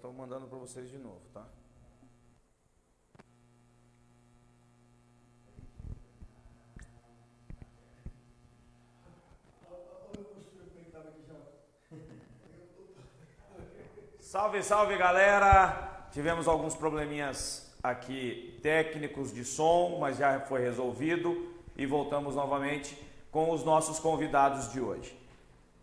estou mandando para vocês de novo, tá? Salve, salve galera! Tivemos alguns probleminhas aqui técnicos de som, mas já foi resolvido e voltamos novamente com os nossos convidados de hoje.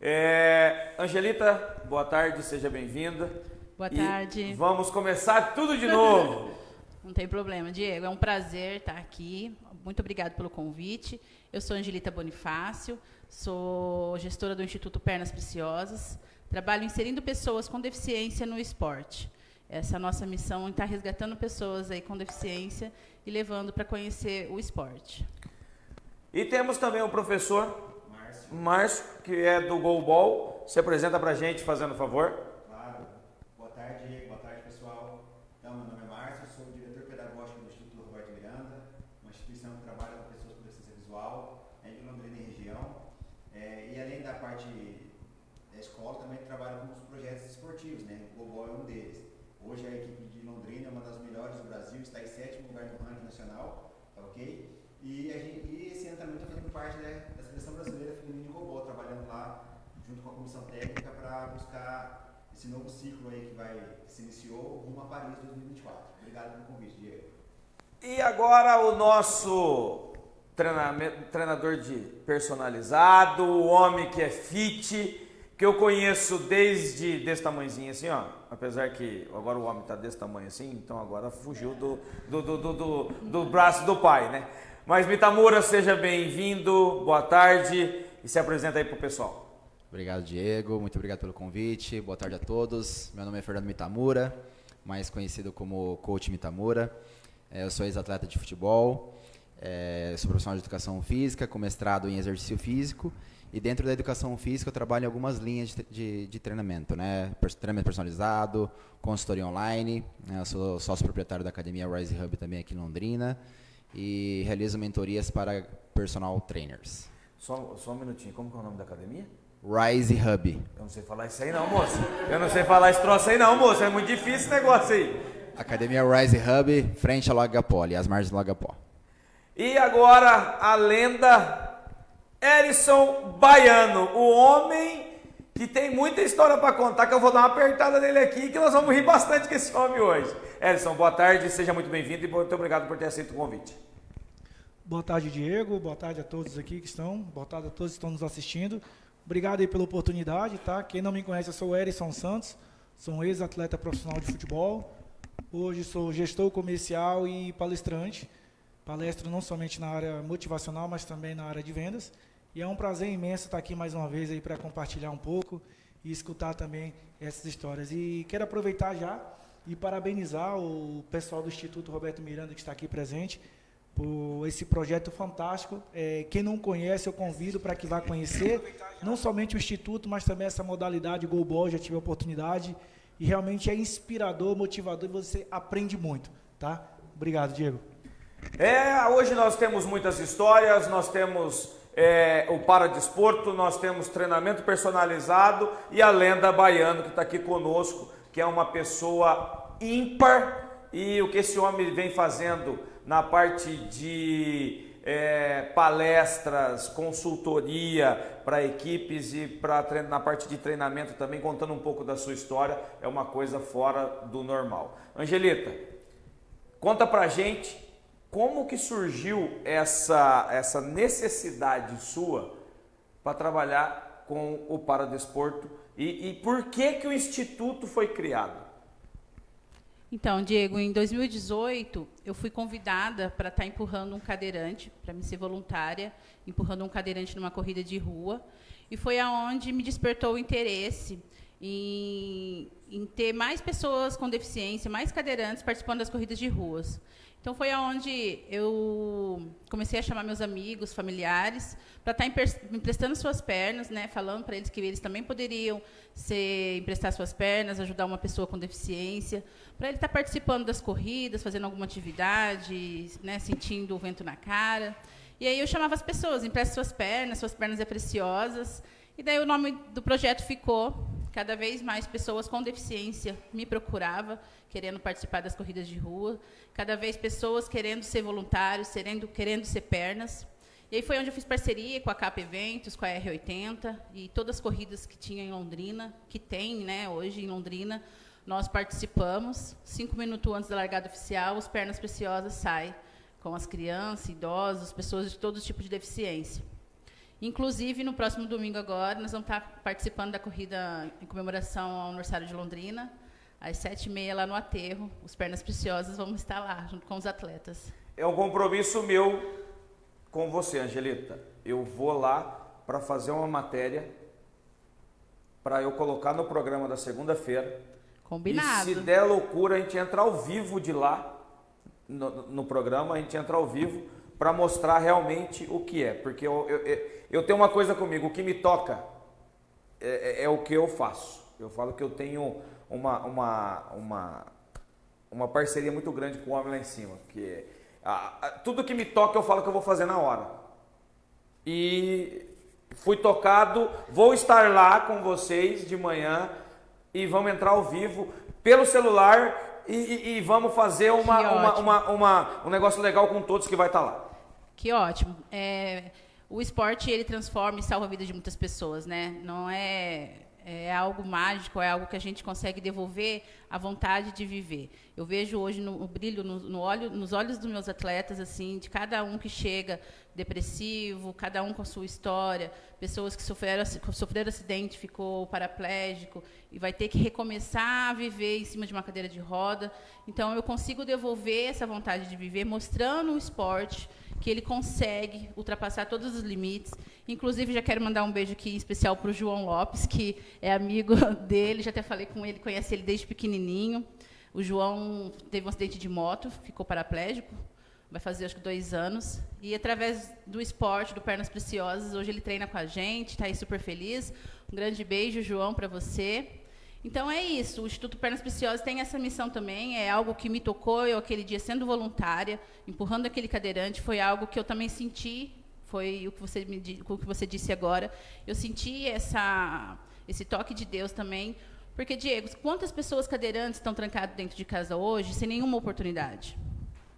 É, Angelita, boa tarde, seja bem-vinda. Boa tarde. Vamos começar tudo de novo. Não tem problema, Diego. É um prazer estar aqui. Muito obrigado pelo convite. Eu sou Angelita Bonifácio, sou gestora do Instituto Pernas Preciosas. Trabalho inserindo pessoas com deficiência no esporte. Essa é a nossa missão está resgatando pessoas aí com deficiência e levando para conhecer o esporte. E temos também o professor Márcio, Márcio que é do Goalball. Se apresenta para a gente, fazendo favor. Claro. Boa tarde, boa tarde, pessoal. Então, meu nome é Márcio, sou diretor pedagógico do Instituto Roberto Miranda, uma instituição que trabalha com pessoas com deficiência visual, é de Londrina e região. É, e além da parte da escola, também trabalho com os projetos Goalball é um deles. Hoje a equipe de Londrina é uma das melhores do Brasil, está em sétimo lugar no ranking nacional, tá ok? E, gente, e, esse ano também estou fazendo parte né, da Seleção Brasileira Feminina de Robô, trabalhando lá junto com a comissão técnica para buscar esse novo ciclo aí que vai que se iniciou rumo a Paris 2024. Obrigado pelo convite, Diego. E agora o nosso treinador de personalizado, o homem que é fit, que eu conheço desde desse tamanhozinho assim, ó. Apesar que agora o homem está desse tamanho assim, então agora fugiu do, do, do, do, do, do braço do pai, né? Mas Mitamura, seja bem-vindo, boa tarde e se apresenta aí pro pessoal. Obrigado, Diego. Muito obrigado pelo convite. Boa tarde a todos. Meu nome é Fernando Mitamura, mais conhecido como Coach Mitamura. É, eu sou ex-atleta de futebol, é, sou profissional de educação física, com mestrado em exercício físico. E dentro da educação física eu trabalho em algumas linhas de, de, de treinamento, né? Treinamento personalizado, consultoria online. Né? Eu sou sócio proprietário da academia Rise Hub também aqui em Londrina e realizo mentorias para personal trainers. Só, só um minutinho, como que é o nome da academia? Rise Hub. Eu não sei falar isso aí não, moço. Eu não sei falar esse troço aí não, moço. É muito difícil esse negócio aí. Academia Rise Hub, frente ao Lago Gapó, ali, as margens do Lago Gapó. E agora a lenda Erison Baiano, o homem que tem muita história para contar, que eu vou dar uma apertada nele aqui, que nós vamos rir bastante com esse homem hoje. Erison, boa tarde, seja muito bem-vindo e muito obrigado por ter aceito o convite. Boa tarde, Diego. Boa tarde a todos aqui que estão. Boa tarde a todos que estão nos assistindo. Obrigado aí pela oportunidade, tá? Quem não me conhece, eu sou Erison Santos, sou um ex-atleta profissional de futebol. Hoje sou gestor comercial e palestrante. Palestro não somente na área motivacional, mas também na área de vendas. E é um prazer imenso estar aqui mais uma vez aí para compartilhar um pouco e escutar também essas histórias. E quero aproveitar já e parabenizar o pessoal do Instituto Roberto Miranda que está aqui presente por esse projeto fantástico. É, quem não conhece, eu convido para que vá conhecer, não somente o Instituto, mas também essa modalidade Goalball, já tive a oportunidade, e realmente é inspirador, motivador, e você aprende muito, tá? Obrigado, Diego. É, hoje nós temos muitas histórias, nós temos é, o Paradesporto, nós temos treinamento personalizado e a lenda baiano que está aqui conosco, que é uma pessoa ímpar e o que esse homem vem fazendo na parte de é, palestras, consultoria para equipes e pra, na parte de treinamento também, contando um pouco da sua história, é uma coisa fora do normal. Angelita, conta pra gente como que surgiu essa, essa necessidade sua para trabalhar com o paradesporto e, e por que, que o Instituto foi criado? Então, Diego, em 2018, eu fui convidada para estar tá empurrando um cadeirante, para me ser voluntária, empurrando um cadeirante numa corrida de rua. E foi aonde me despertou o interesse em, em ter mais pessoas com deficiência, mais cadeirantes participando das corridas de ruas. Então foi aonde eu comecei a chamar meus amigos, familiares, para estar tá emprestando suas pernas, né, falando para eles que eles também poderiam ser, emprestar suas pernas, ajudar uma pessoa com deficiência, para ele estar tá participando das corridas, fazendo alguma atividade, né, sentindo o vento na cara. E aí eu chamava as pessoas, empreste suas pernas, suas pernas é preciosas. E daí o nome do projeto ficou cada vez mais pessoas com deficiência me procuravam, querendo participar das corridas de rua, cada vez pessoas querendo ser voluntários, querendo, querendo ser pernas. E aí foi onde eu fiz parceria com a Capa Eventos, com a R80 e todas as corridas que tinha em Londrina, que tem né, hoje em Londrina, nós participamos. Cinco minutos antes da largada oficial, os Pernas Preciosas saem com as crianças, idosos, pessoas de todo tipo de deficiência. Inclusive, no próximo domingo agora, nós vamos estar participando da corrida em comemoração ao aniversário de Londrina, às sete e meia lá no aterro. Os Pernas Preciosas vão estar lá, junto com os atletas. É um compromisso meu com você, Angelita. Eu vou lá para fazer uma matéria para eu colocar no programa da segunda-feira. Combinado. E se der loucura, a gente entra ao vivo de lá, no, no programa, a gente entra ao vivo para mostrar realmente o que é. Porque eu, eu, eu, tenho uma coisa comigo, o que me toca é, é, é o que eu faço. Eu falo que eu tenho uma, uma, uma, uma parceria muito grande com o homem lá em cima. Porque tudo que me toca eu falo que eu vou fazer na hora. E fui tocado, vou estar lá com vocês de manhã e vamos entrar ao vivo pelo celular e, e, e vamos fazer uma, uma, uma, uma, um negócio legal com todos que vai estar lá. Que ótimo. É, o esporte ele transforma e salva a vida de muitas pessoas, né? Não é é algo mágico, é algo que a gente consegue devolver a vontade de viver. Eu vejo hoje no, o brilho no, no olho, nos olhos dos meus atletas, assim, de cada um que chega depressivo, cada um com a sua história, pessoas que sofreram, sofreram acidente, ficou paraplégico e vai ter que recomeçar a viver em cima de uma cadeira de roda. Então, eu consigo devolver essa vontade de viver mostrando o esporte, que ele consegue ultrapassar todos os limites. Inclusive, já quero mandar um beijo aqui especial para o João Lopes, que é amigo dele, já até falei com ele, conhece ele desde pequenininho. O João teve um acidente de moto, ficou paraplégico, vai fazer acho que dois anos. E através do esporte, do Pernas Preciosas, hoje ele treina com a gente, está aí super feliz. Um grande beijo, João, para você. Então é isso, o Instituto Pernas Preciosas tem essa missão também, é algo que me tocou, eu aquele dia sendo voluntária, empurrando aquele cadeirante, foi algo que eu também senti, foi o que você, me, o que você disse agora, eu senti essa, esse toque de Deus também, porque, Diego, quantas pessoas cadeirantes estão trancadas dentro de casa hoje sem nenhuma oportunidade?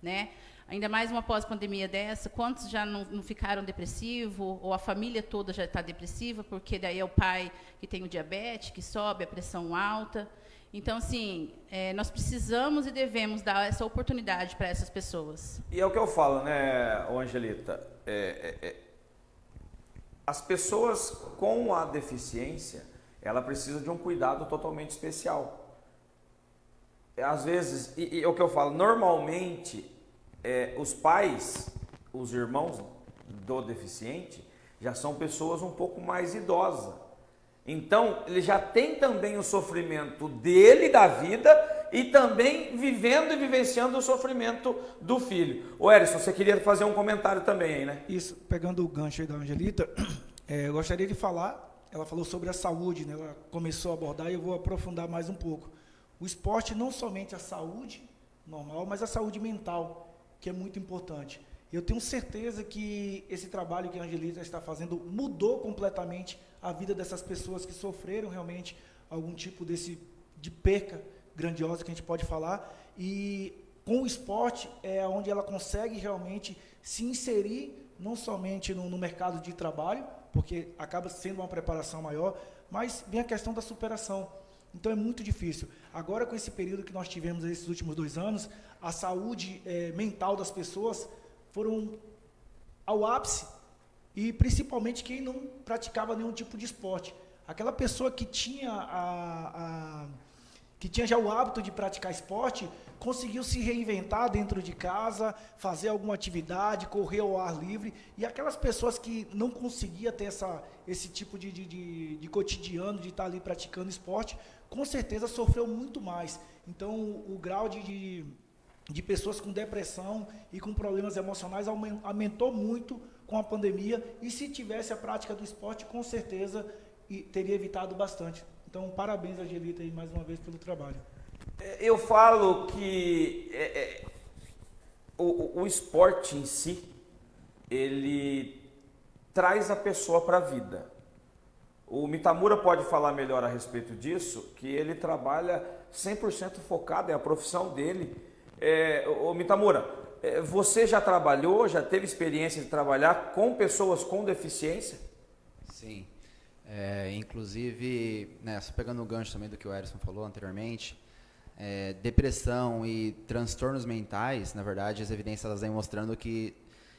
Né? Ainda mais uma pós-pandemia dessa, quantos já não, não ficaram depressivos, ou a família toda já está depressiva, porque daí é o pai que tem o diabetes, que sobe a pressão alta. Então, assim, é, nós precisamos e devemos dar essa oportunidade para essas pessoas. E é o que eu falo, né, Angelita? É, é, é, as pessoas com a deficiência, ela precisa de um cuidado totalmente especial. Às vezes, e, e é o que eu falo, normalmente é, os pais, os irmãos do deficiente, já são pessoas um pouco mais idosas. Então, ele já tem também o sofrimento dele, da vida, e também vivendo e vivenciando o sofrimento do filho. O Eris, você queria fazer um comentário também aí, né? Isso, pegando o gancho aí da Angelita, é, eu gostaria de falar, ela falou sobre a saúde, né? ela começou a abordar e eu vou aprofundar mais um pouco. O esporte não somente a saúde normal, mas a saúde mental que é muito importante. Eu tenho certeza que esse trabalho que a Angelita está fazendo mudou completamente a vida dessas pessoas que sofreram realmente algum tipo desse de perca grandiosa que a gente pode falar e com o esporte é onde ela consegue realmente se inserir não somente no, no mercado de trabalho, porque acaba sendo uma preparação maior, mas vem a questão da superação. Então é muito difícil. Agora, com esse período que nós tivemos esses últimos dois anos, a saúde é, mental das pessoas foram ao ápice. E principalmente quem não praticava nenhum tipo de esporte. Aquela pessoa que tinha, a, a, que tinha já o hábito de praticar esporte, conseguiu se reinventar dentro de casa, fazer alguma atividade, correr ao ar livre. E aquelas pessoas que não conseguiam ter essa, esse tipo de, de, de, de cotidiano, de estar ali praticando esporte, com certeza sofreu muito mais. Então, o, o grau de, de, de, pessoas com depressão e com problemas emocionais aumentou muito com a pandemia. E se tivesse a prática do esporte, com certeza teria evitado bastante. Então, parabéns, Angelita, aí, mais uma vez pelo trabalho. É, eu falo que é, é, o, o esporte em si, ele traz a pessoa para a vida. O Mitamura pode falar melhor a respeito disso, que ele trabalha 100% focado, é a profissão dele. É, o Mitamura, é, você já trabalhou, já teve experiência de trabalhar com pessoas com deficiência? Sim. É, inclusive, né, pegando o gancho também do que o Erison falou anteriormente, é, depressão e transtornos mentais, na verdade, as evidências elas vêm mostrando que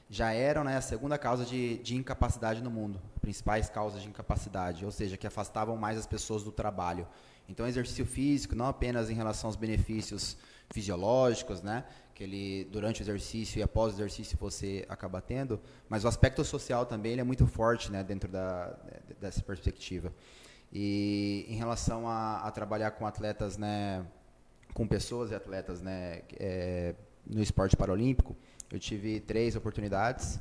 já eram né, a segunda causa de, de incapacidade no mundo, principais causas de incapacidade, ou seja, que afastavam mais as pessoas do trabalho. Então, exercício físico, não apenas em relação aos benefícios fisiológicos, né, que ele durante o exercício e após o exercício você acaba tendo, mas o aspecto social também ele é muito forte, né, dentro da, dessa perspectiva. E em relação a, a trabalhar com atletas, né, com pessoas e atletas né, é, no esporte paralímpico, eu tive três oportunidades.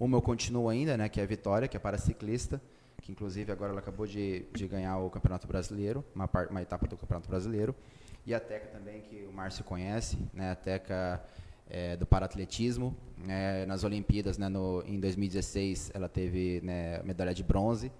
Uma eu continuo ainda, né, que é a Vitória, que é para ciclista, que inclusive agora ela acabou de, de ganhar o Campeonato Brasileiro, uma, uma etapa do Campeonato Brasileiro. E a Teca também, que o Márcio conhece, né, a Teca é, do paratletismo. É, nas Olimpíadas, né, no, em 2016, ela teve né, medalha de bronze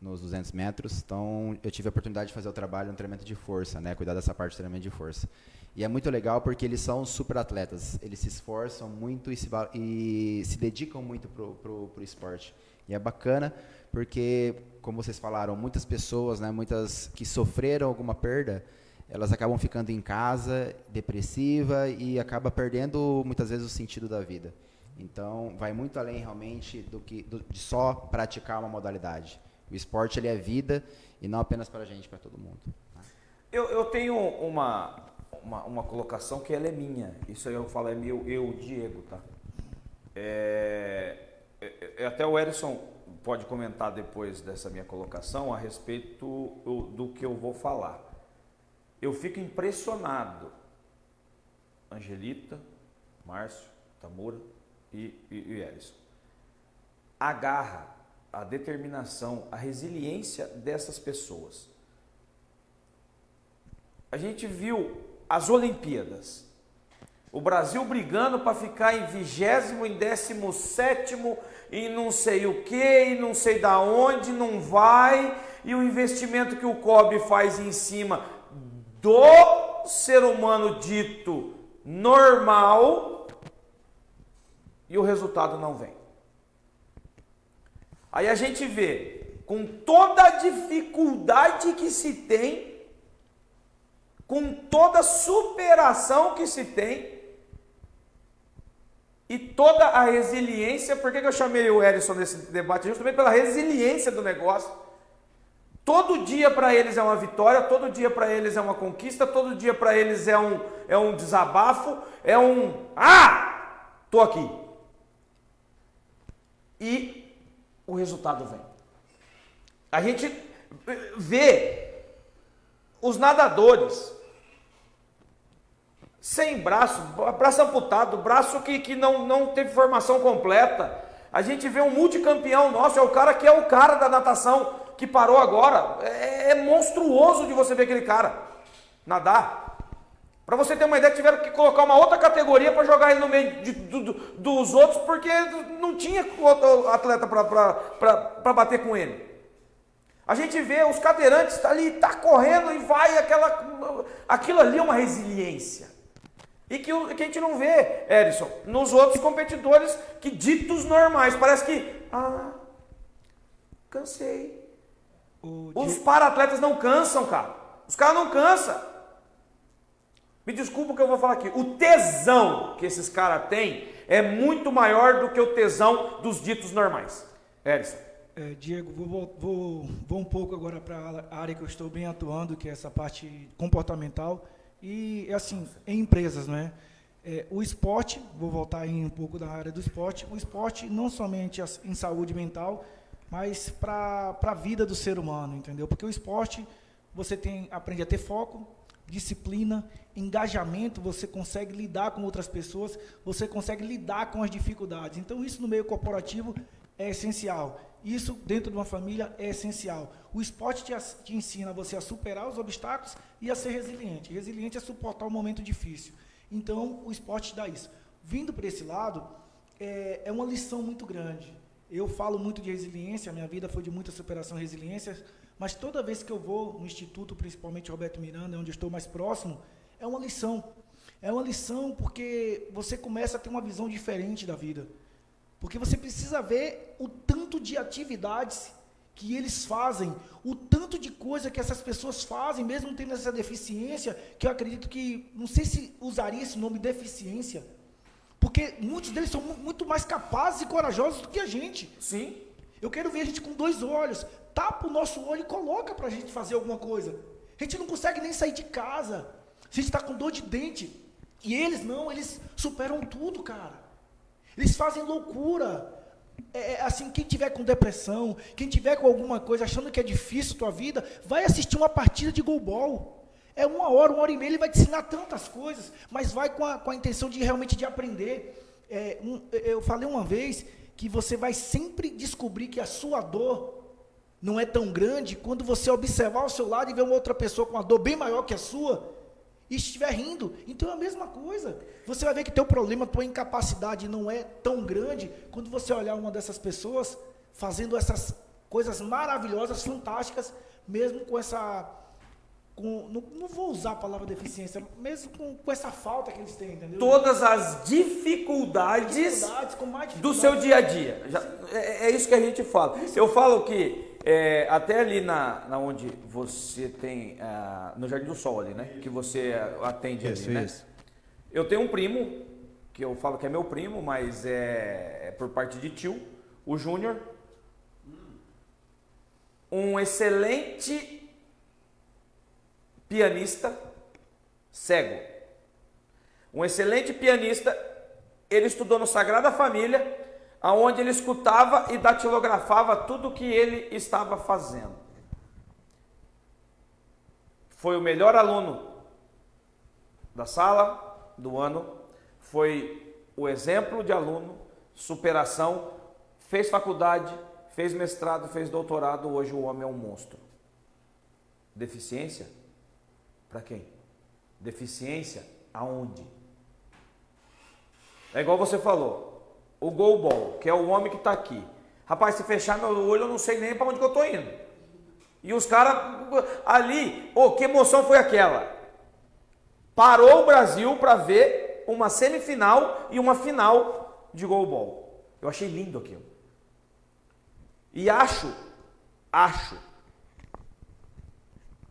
nos 200 metros. Então, eu tive a oportunidade de fazer o trabalho no treinamento de força, né? Cuidar dessa parte do treinamento de força. E é muito legal porque eles são super atletas. Eles se esforçam muito e se, e se dedicam muito pro, pro, pro esporte. E é bacana porque, como vocês falaram, muitas pessoas, né, muitas que sofreram alguma perda, elas acabam ficando em casa, depressiva e acaba perdendo muitas vezes o sentido da vida. Então, vai muito além realmente do que do, de só praticar uma modalidade. O esporte ele é vida e não apenas para a gente, para todo mundo. Tá? Eu, eu tenho uma, uma, uma, colocação que ela é minha. Isso aí eu falo é meu, eu, Diego, tá? É, é, é até o Erison pode comentar depois dessa minha colocação a respeito do que eu vou falar. Eu fico impressionado. Angelita, Márcio, Tamura e, e, e Erison. A garra a determinação, a resiliência dessas pessoas. A gente viu as Olimpíadas. O Brasil brigando para ficar em vigésimo, em décimo sétimo, e não sei o que, e não sei da onde, não vai, e o investimento que o COB faz em cima do ser humano dito normal, e o resultado não vem. Aí a gente vê, com toda a dificuldade que se tem, com toda a superação que se tem, e toda a resiliência, por que, eu chamei o Erison nesse debate? Justamente pela resiliência do negócio. Todo dia para eles é uma vitória, todo dia para eles é uma conquista, todo dia para eles é um, é um desabafo, é um. Ah! Tô aqui. E o resultado vem. A gente vê os nadadores sem braço, braço amputado, braço que, que não, não teve formação completa. A gente vê um multicampeão nosso, é o cara que é o cara da natação que parou agora. É, é monstruoso de você ver aquele cara nadar. Para você ter uma ideia, tiveram que colocar uma outra categoria para jogar ele no meio de, do, dos outros, porque não tinha outro atleta para bater com ele. A gente vê os cadeirantes tá ali, tá correndo e vai aquela, aquilo ali é uma resiliência. E que, que a gente não vê, Erison, nos outros competidores que ditos normais. Parece que, ah, cansei. Os para-atletas não cansam, cara. Os caras não cansam. Me desculpa o que eu vou falar aqui. O tesão que esses caras têm é muito maior do que o tesão dos ditos normais. Edson. É, Diego, vou, vou, vou um pouco agora para a área que eu estou bem atuando, que é essa parte comportamental. E, assim, em empresas, não é? É, o esporte, vou voltar aí um pouco da área do esporte, o esporte não somente em saúde mental, mas para a vida do ser humano, entendeu? Porque o esporte, você tem aprende a ter foco, disciplina, engajamento, você consegue lidar com outras pessoas, você consegue lidar com as dificuldades. Então, isso no meio corporativo é essencial. Isso dentro de uma família é essencial. O esporte te, te ensina você a superar os obstáculos e a ser resiliente. Resiliente é suportar um momento difícil. Então, o esporte te dá isso. Vindo para esse lado, é, é uma lição muito grande. Eu falo muito de resiliência, minha vida foi de muita superação e resiliência, mas toda vez que eu vou no instituto, principalmente Roberto Miranda, onde eu estou mais próximo, é uma lição. É uma lição porque você começa a ter uma visão diferente da vida. Porque você precisa ver o tanto de atividades que eles fazem, o tanto de coisa que essas pessoas fazem, mesmo tendo essa deficiência, que eu acredito que, não sei se usaria esse nome deficiência, porque muitos deles são muito mais capazes e corajosos do que a gente. Sim. Eu quero ver a gente com dois olhos, tapa o nosso olho e coloca para a gente fazer alguma coisa. A gente não consegue nem sair de casa. A gente está com dor de dente. E eles não, eles superam tudo, cara. Eles fazem loucura. É, é, assim, quem tiver com depressão, quem tiver com alguma coisa achando que é difícil a tua vida, vai assistir uma partida de golbol. É uma hora, uma hora e meia, ele vai te ensinar tantas coisas, mas vai com a, com a intenção de realmente de aprender. É, um, eu falei uma vez que você vai sempre descobrir que a sua dor não é tão grande quando você observar ao seu lado e ver uma outra pessoa com uma dor bem maior que a sua e estiver rindo. Então é a mesma coisa. Você vai ver que teu problema, tua incapacidade não é tão grande quando você olhar uma dessas pessoas fazendo essas coisas maravilhosas, fantásticas, mesmo com essa com, não, não, vou usar a palavra deficiência, mesmo com, com, essa falta que eles têm, entendeu? Todas as dificuldades, dificuldades do seu dia a dia. Já, é, é, isso que a gente fala. Isso. Eu falo que é, até ali na, na onde você tem, uh, no Jardim do Sol ali, né? Que você atende isso, ali, né? Isso. Eu tenho um primo, que eu falo que é meu primo, mas é, é por parte de tio, o Júnior. Um excelente pianista cego. Um excelente pianista, ele estudou no Sagrada Família, aonde ele escutava e datilografava tudo o que ele estava fazendo. Foi o melhor aluno da sala do ano, foi o exemplo de aluno, superação, fez faculdade, fez mestrado, fez doutorado, hoje o homem é um monstro. Deficiência? Para quem? Deficiência aonde? É igual você falou, o goalball, que é o homem que está aqui. Rapaz, se fechar meu olho, eu não sei nem para onde que eu estou indo. E os caras ali, oh, que emoção foi aquela? Parou o Brasil para ver uma semifinal e uma final de goalball. Eu achei lindo aquilo. E acho, acho,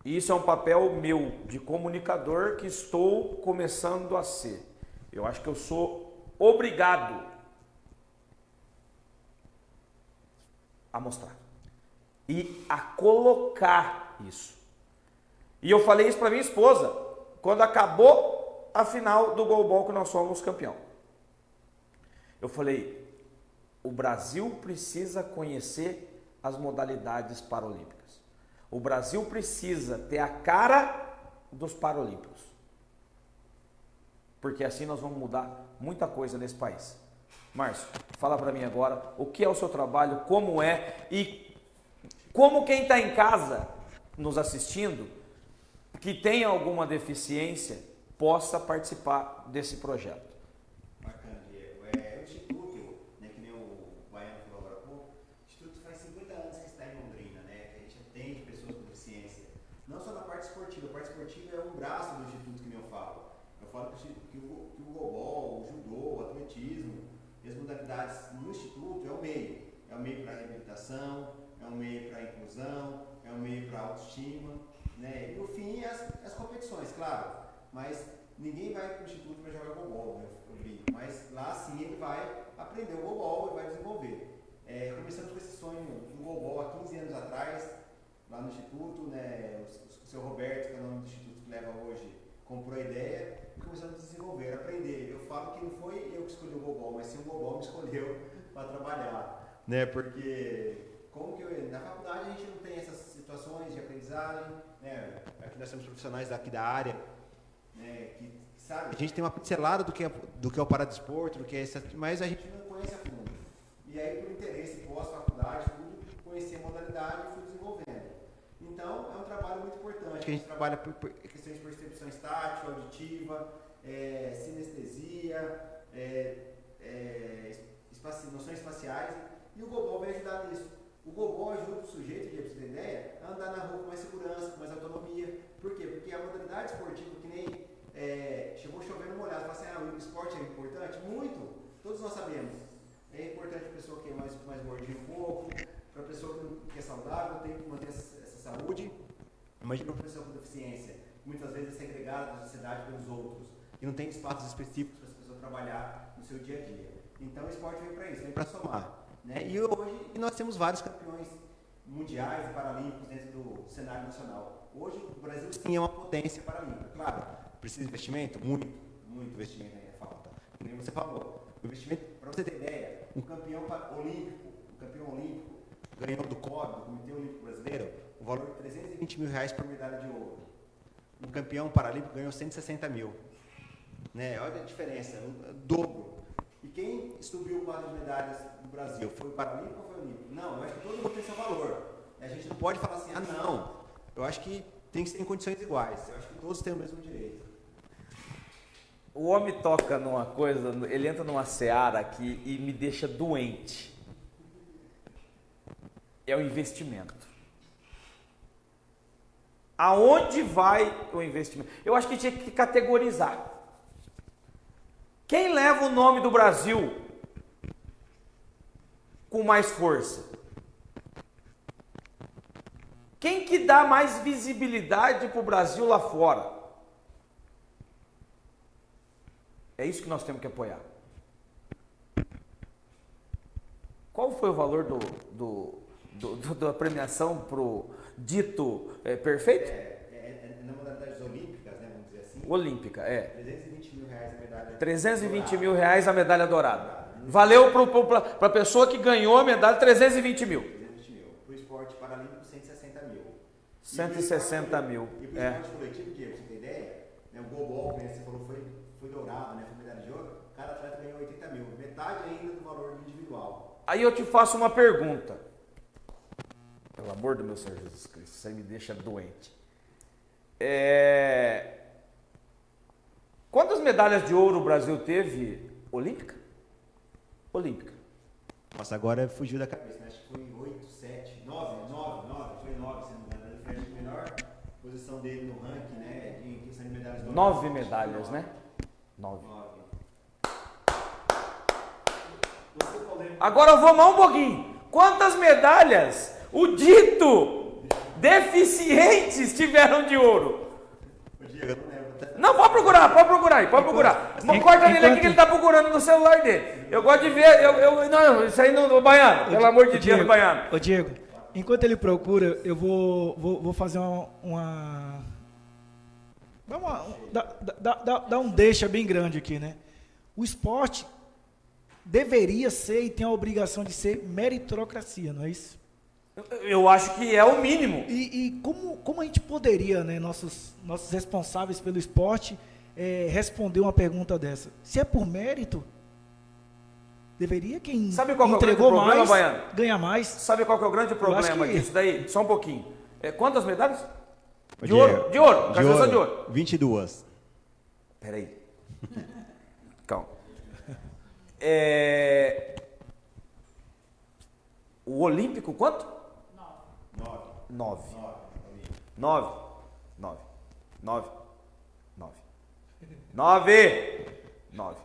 e isso é um papel meu de comunicador que estou começando a ser. Eu acho que eu sou obrigado a mostrar e a colocar isso. E eu falei isso para minha esposa quando acabou a final do goalball que nós somos campeão. Eu falei, o Brasil precisa conhecer as modalidades paralímpicas. O Brasil precisa ter a cara dos paralímpicos. Porque assim nós vamos mudar muita coisa nesse país. Márcio, fala para mim agora o que é o seu trabalho, como é e como quem está em casa nos assistindo, que tem alguma deficiência, possa participar desse projeto. Bacana, Diego. É, o Instituto, né, que nem o Baiano falou agora há pouco, o Instituto faz 50 anos que está em Londrina, né, que a gente atende pessoas com deficiência. Não só na parte esportiva, a parte esportiva é um braço do Instituto que nem eu falo. Eu falo que o, que o, que o gobol, o judô, o atletismo, e as modalidades no Instituto é o meio. É o meio para a reabilitação, é o meio para a meio para autoestima. Né? E no fim, as, as competições, claro. Mas ninguém vai para o Instituto para jogar golbol, né? Mas lá sim ele vai aprender o golbol e vai desenvolver. É, com esse sonho do golbol há 15 anos atrás, lá no Instituto. Né? O, o seu Roberto, que é o nome do Instituto que leva hoje, comprou a ideia e começamos a desenvolver, a aprender. Eu falo que não foi eu que escolhi o Gobol, mas sim o Gobol me escolheu para trabalhar. Né? Porque como que eu, na faculdade a gente não tem essas situações de aprendizagem, né? aqui nós somos profissionais daqui da área, né? que, sabe, a gente tem uma pincelada do que é, do que é o paradesporto, do que é esse, mas a gente não conhece a fundo. E aí, por interesse, pós-faculdade, tudo, conheci a modalidade e fui desenvolvendo. Então, é um trabalho muito importante, que a gente trabalha por, por questões de percepção estática, auditiva, é, sinestesia, é, é, espaci noções espaciais E o Gobol vem ajudar nisso. O Gobol ajuda o sujeito, você ter ideia, a andar na rua com mais segurança, com mais autonomia. Por quê? Porque a modalidade esportiva, que nem é, chegou chovendo molhado, fala assim, ah, o esporte é importante? Muito, todos nós sabemos. É importante para a pessoa que é mais, mais gordinha um pouco, para a pessoa que é saudável, tem que manter essa, essa saúde. Imagina uma pessoa com deficiência, muitas vezes é segregada da sociedade pelos outros, e não tem espaços específicos para essa pessoa trabalhar no seu dia a dia. Então o esporte vem para isso, vem para somar. Né? E hoje nós temos vários campeões mundiais e paralímpicos dentro do cenário nacional. Hoje o Brasil sim é uma potência paralímpica. Claro, precisa de investimento? Muito, muito investimento aí falta. Como você falou. O investimento, para você ter ideia, um campeão olímpico, um campeão olímpico ganhou do COB, do Comitê Olímpico Brasileiro, o valor de 320 mil reais por medalha de ouro. Um campeão paralímpico ganhou 160 mil. Né? Olha a diferença, o dobro. E quem subiu quadro de medalhas do Brasil? Foi o Paralímpico ou foi o Olímpico? Não, eu acho que todo mundo tem seu valor. A gente não pode falar assim, ah não, eu acho que tem que ser em condições iguais. Eu acho que todos têm o mesmo direito. O homem toca numa coisa, ele entra numa seara aqui e me deixa doente. É o investimento. Aonde vai o investimento? Eu acho que tinha que categorizar. Quem leva o nome do Brasil com mais força? Quem que dá mais visibilidade para o Brasil lá fora? É isso que nós temos que apoiar. Qual foi o valor do, do, do, do da premiação para o dito é, perfeito? É, é, é, na modalidades olímpicas, né, vamos dizer assim. Olímpica, é. 320 320 dourada. mil reais a medalha dourada. Valeu para a pessoa que ganhou a medalha 320 mil. 320 mil. Para o esporte paralímpico, 160 mil. 160 mil. E para o esporte é. coletivo, que você tem ideia, né, o Gobol, que você falou, foi, foi dourado, né, foi medalha de ouro, cada atleta ganhou 80 mil. Metade ainda do valor individual. Aí eu te faço uma pergunta. Pelo amor do meu Senhor Jesus Cristo, você me deixa doente. É... Quantas medalhas de ouro o Brasil teve olímpica? Olímpica. Nossa, agora fugiu da cabeça, né? Acho que foi 8, 7, 9, 9, 9, foi 9, se não me engano. Ele foi a melhor posição dele no ranking, né? Em questão de medalhas de ouro. Nove medalhas, né? Nove. Agora vamos um pouquinho. Quantas medalhas o dito deficientes tiveram de ouro? Diego, eu não pode procurar, pode procurar aí, pode procurar. Não corta nele aqui que ele está procurando no celular dele. Eu gosto de ver, eu, eu não, isso aí não, Baiano, pelo amor de Deus, Baiano. Ô Diego, enquanto ele procura, eu vou, vou, vou fazer uma, uma Dá, uma, dá, dá, dá, dá, um deixa bem grande aqui, né? O esporte deveria ser e tem a obrigação de ser meritocracia, não é isso? Eu acho que é o mínimo. E, e como, como a gente poderia, né, nossos, nossos responsáveis pelo esporte, é, responder uma pergunta dessa? Se é por mérito, deveria quem Sabe qual entregou é o problema, mais Baiano? ganha mais. Sabe qual é o grande problema que... disso daí? Só um pouquinho. É, quantas medalhas? De, de ouro. De ouro. De ouro. de ouro. 22. Peraí. Calma. É... O Olímpico, quanto? Nove. Nove. Nove. Nove. Nove. Nove. Nove.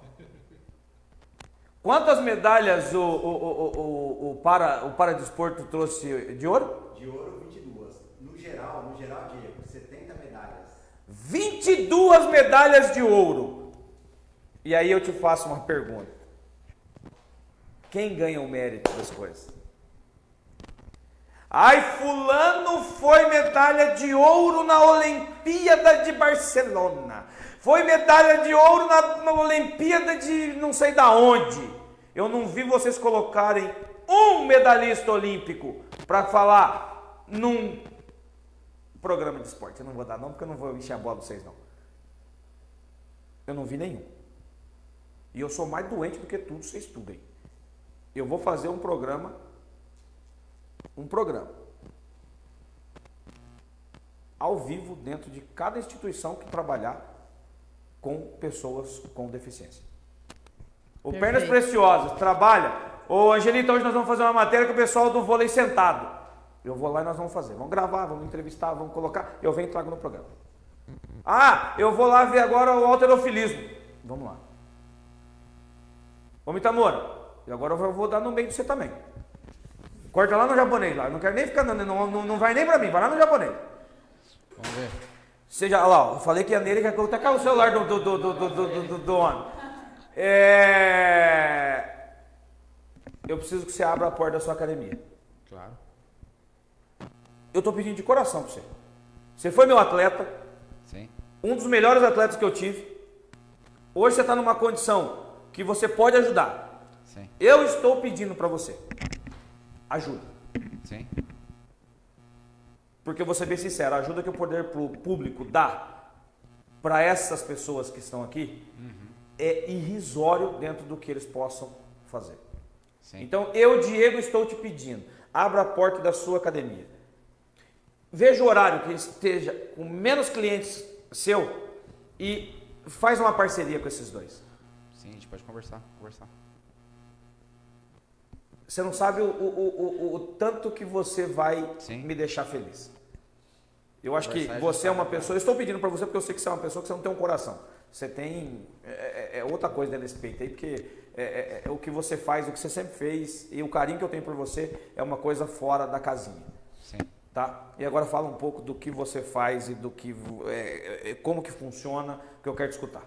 Quantas medalhas o, o, o, o, o, para, o Paradesporto trouxe de ouro? De ouro, 22. No geral, no geral, Diego, 70 medalhas. 22 medalhas de ouro. E aí eu te faço uma pergunta. Quem ganha o mérito das coisas? Ai, fulano foi medalha de ouro na Olimpíada de Barcelona. Foi medalha de ouro na, na Olimpíada de não sei da onde. Eu não vi vocês colocarem um medalhista olímpico para falar num programa de esporte. Eu não vou dar nome porque eu não vou encher a bola de vocês não. Eu não vi nenhum. E eu sou mais doente do que tudo, vocês estudem. Eu vou fazer um programa um programa ao vivo dentro de cada instituição que trabalhar com pessoas com deficiência. O Perfeito. Pernas Preciosas trabalha Ô Angelita, hoje nós vamos fazer uma matéria com o pessoal do vôlei sentado. Eu vou lá e nós vamos fazer. Vamos gravar, vamos entrevistar, vamos colocar. Eu venho e trago no programa. Ah, eu vou lá ver agora o alterofilismo. Vamos lá. Ô Mitamora, e agora eu vou dar no meio de você também. Corta lá no japonês lá. Eu não quero nem ficar, não, não, não vai nem pra mim, vai lá no japonês. Vamos ver. Seja, olha lá, eu falei que ia nele, que até caiu o celular do, do, do, do, do, do, do, do homem. É... Eu preciso que você abra a porta da sua academia. Claro. Eu tô pedindo de coração pra você. Você foi meu atleta, Sim. um dos melhores atletas que eu tive. Hoje você está numa condição que você pode ajudar. Sim. Eu estou pedindo para você. Ajuda. Sim. Porque eu vou ser bem sincero, a ajuda que o poder público dá para essas pessoas que estão aqui é irrisório dentro do que eles possam fazer. Sim. Então, eu, Diego, estou te pedindo, abra a porta da sua academia. Veja o horário que esteja com menos clientes seu e faz uma parceria com esses dois. Sim, a gente pode conversar, conversar. Você não sabe o, o, o, o- tanto que você vai Sim. me deixar feliz. Eu acho que e você é uma pessoa. Eu estou pedindo para você porque eu sei que você é uma pessoa que você não tem um coração. Você tem. É, é- é outra coisa dentro desse peito aí, porque é, é- é o que você faz, o que você sempre fez e o carinho que eu tenho por você é uma coisa fora da casinha. Sim. Tá? E agora fala um pouco do que você faz e do que é, é, como que funciona, que eu quero te escutar.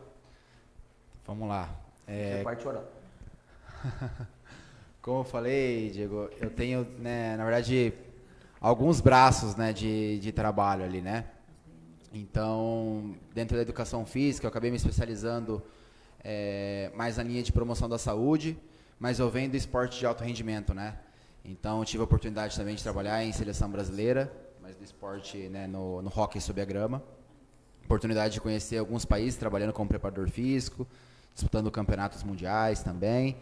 Vamos lá. É, Você vai chorar. Como eu falei, Diego, eu tenho, né, na verdade, alguns braços né, de, de trabalho ali, né? Então, dentro da educação física, eu acabei me especializando é, mais na linha de promoção da saúde, mas eu venho do esporte de alto rendimento, né? Então, tive a oportunidade também de trabalhar em seleção brasileira, mas do esporte né, no, no hockey sob a grama. Oportunidade de conhecer alguns países trabalhando como preparador físico, disputando campeonatos mundiais também.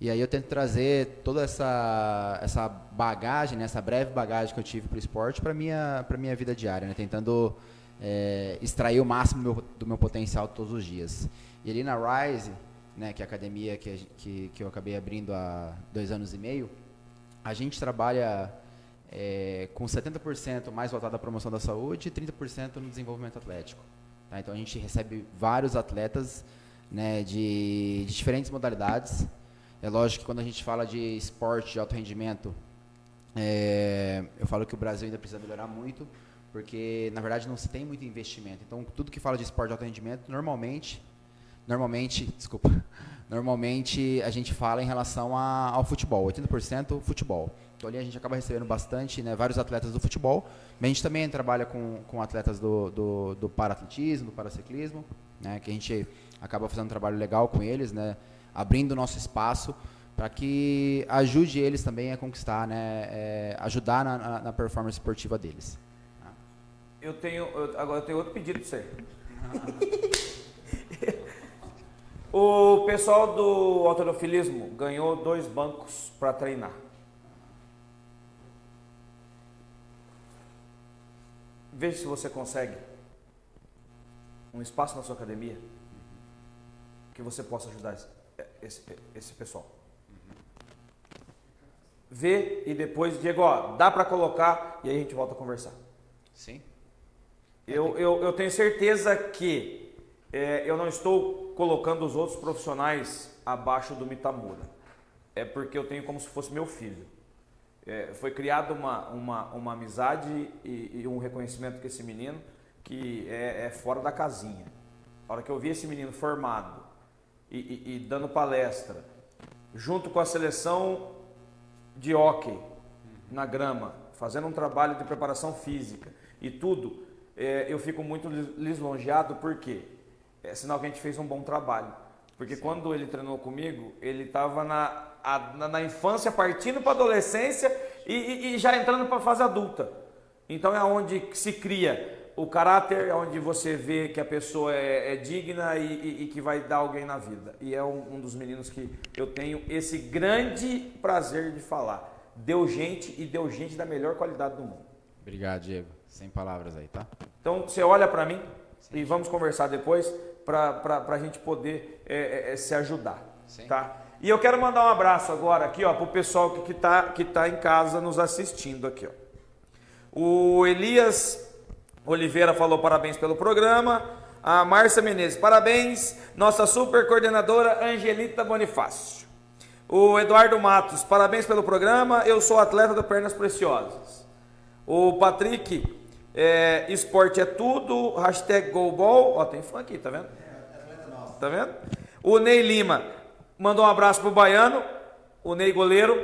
E aí eu tento trazer toda essa, essa bagagem, né, essa breve bagagem que eu tive para o esporte para minha para minha vida diária, né, tentando é, extrair o máximo do meu, do meu potencial todos os dias. E ali na Rise, né, que é a academia que, que, que eu acabei abrindo há dois anos e meio, a gente trabalha é, com 70% mais voltado à promoção da saúde e 30% no desenvolvimento atlético. tá? Então a gente recebe vários atletas né, de, de diferentes modalidades. É lógico que quando a gente fala de esporte de alto rendimento, é, eu falo que o Brasil ainda precisa melhorar muito, porque na verdade não se tem muito investimento. Então tudo que fala de esporte de alto rendimento, normalmente, normalmente, desculpa, normalmente a gente fala em relação a- ao futebol, 80% futebol. Então ali a gente acaba recebendo bastante, né, vários atletas do futebol, mas a gente também trabalha com, com atletas do, do, do paratletismo, do paraciclismo, né, que a gente acaba fazendo um trabalho legal com eles, né, abrindo nosso espaço para que ajude eles também a conquistar, né, é, ajudar na, na- performance esportiva deles. Eu tenho. eu- agora eu tenho outro pedido para você. o pessoal do autorofilismo ganhou dois bancos para treinar. Veja se você consegue um espaço na sua academia que você possa ajudar esse, esse, pessoal. Vê e depois, Diego, ó, dá para colocar e aí a gente volta a conversar. Sim. Eu, eu, eu tenho certeza que é, eu não estou colocando os outros profissionais abaixo do Mitamura. É porque eu tenho como se fosse meu filho. É, foi criada uma, uma, uma amizade e, e um reconhecimento com esse menino que é, é fora da casinha. A hora que eu vi esse menino formado e, e- e dando palestra, junto com a seleção de hóquei na grama, fazendo um trabalho de preparação física e tudo, é, eu fico muito lis- lisonjeado porque é sinal que a gente fez um bom trabalho. Porque quando ele treinou comigo, ele estava na, na, na infância, partindo para a adolescência e, e- e já entrando para a fase adulta. Então é onde se cria o caráter, é onde você vê que a pessoa é, é digna e, e- e que vai dar alguém na vida. E é um, um dos meninos que eu tenho esse grande prazer de falar. Deu gente e deu gente da melhor qualidade do mundo. Obrigado, Diego. Sem palavras aí, tá? Então você olha para mim e vamos conversar depois para a gente poder é, é, é, se ajudar. Sim. Tá? E eu quero mandar um abraço agora aqui, ó, pro pessoal que, que, tá, que tá em casa nos assistindo aqui, ó. O Elias Oliveira falou parabéns pelo programa. A Márcia Menezes, parabéns. Nossa super coordenadora Angelita Bonifácio. O Eduardo Matos, parabéns pelo programa. Eu sou atleta do Pernas Preciosas. O Patrick, é, esporte é tudo. Hashtag Golball. Ó, tem fã aqui, tá vendo? Tá vendo? O Ney Lima mandou um abraço pro Baiano. O Ney Goleiro.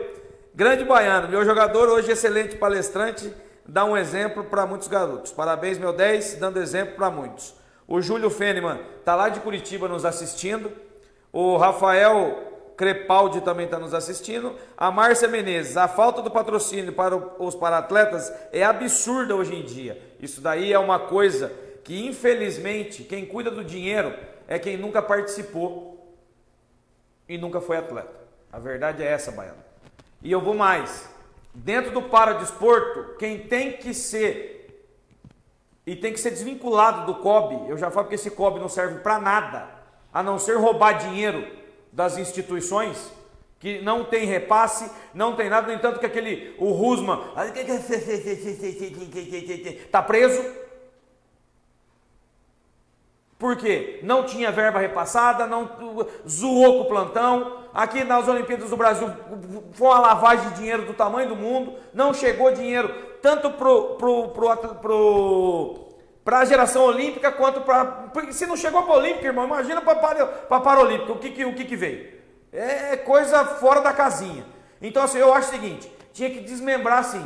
Grande Baiano, meu jogador, hoje excelente palestrante dá um exemplo para muitos garotos. Parabéns, meu 10, dando exemplo para muitos. O Júlio Feneman está lá de Curitiba nos assistindo. O Rafael Crepaldi também está nos assistindo. A Márcia Menezes, a falta do patrocínio para os paratletas é absurda hoje em dia. Isso daí é uma coisa que, infelizmente, quem cuida do dinheiro é quem nunca participou e nunca foi atleta. A verdade é essa, Baiano. E eu vou mais. Dentro do paradesporto, quem tem que ser e tem que ser desvinculado do COB, eu já falo que esse COB não serve para nada, a não ser roubar dinheiro das instituições, que não tem repasse, não tem nada, no entanto que aquele, o Rusman, está preso, por quê? Não tinha verba repassada, não zoou com o plantão. Aqui nas Olimpíadas do Brasil foi uma lavagem de dinheiro do tamanho do mundo. Não chegou dinheiro tanto para pro, pro, pro, a geração olímpica quanto para. Se não chegou para a Olímpica, irmão, imagina para a Paralímpica. O que, que, o que, que veio? É coisa fora da casinha. Então, assim, eu acho o seguinte: tinha que desmembrar assim.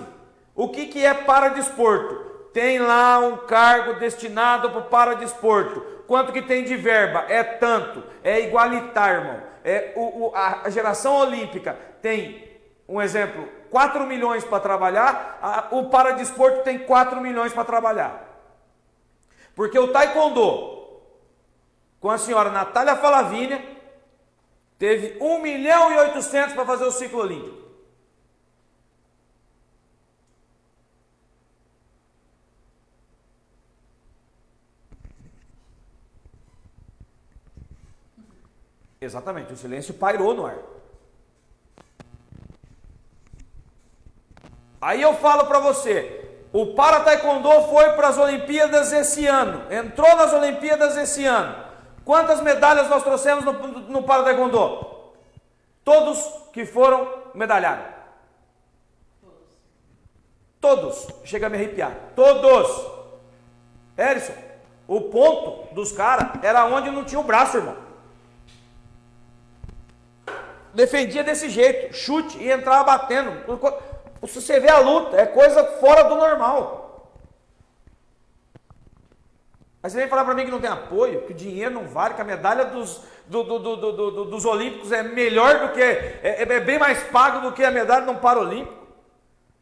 O que, que é para desporto? Tem lá um cargo destinado para o paradesporto Quanto que tem de verba? É tanto. É igualitário, irmão. É, o, o, a geração olímpica tem, um exemplo, 4 milhões para trabalhar, a, o paradesporto tem 4 milhões para trabalhar. Porque o taekwondo, com a senhora Natália Falavínia, teve 1 milhão e 800 para fazer o ciclo olímpico. Exatamente, o silêncio pairou no ar. Aí eu falo para você, o para taekwondo foi para as Olimpíadas esse ano, entrou nas Olimpíadas esse ano. Quantas medalhas nós trouxemos no, no para taekwondo? Todos que foram medalhados. Todos. Chega a me arrepiar. Todos. Erison, o ponto dos caras era onde não tinha o braço, irmão defendia desse jeito, chute e entrava batendo. Se você vê a luta, é coisa fora do normal. Aí você vem falar para mim que não tem apoio, que o dinheiro não vale, que a medalha dos, do, do, do, dos Olímpicos é melhor do que, é, é, é, bem mais pago do que a medalha de um Paralímpico.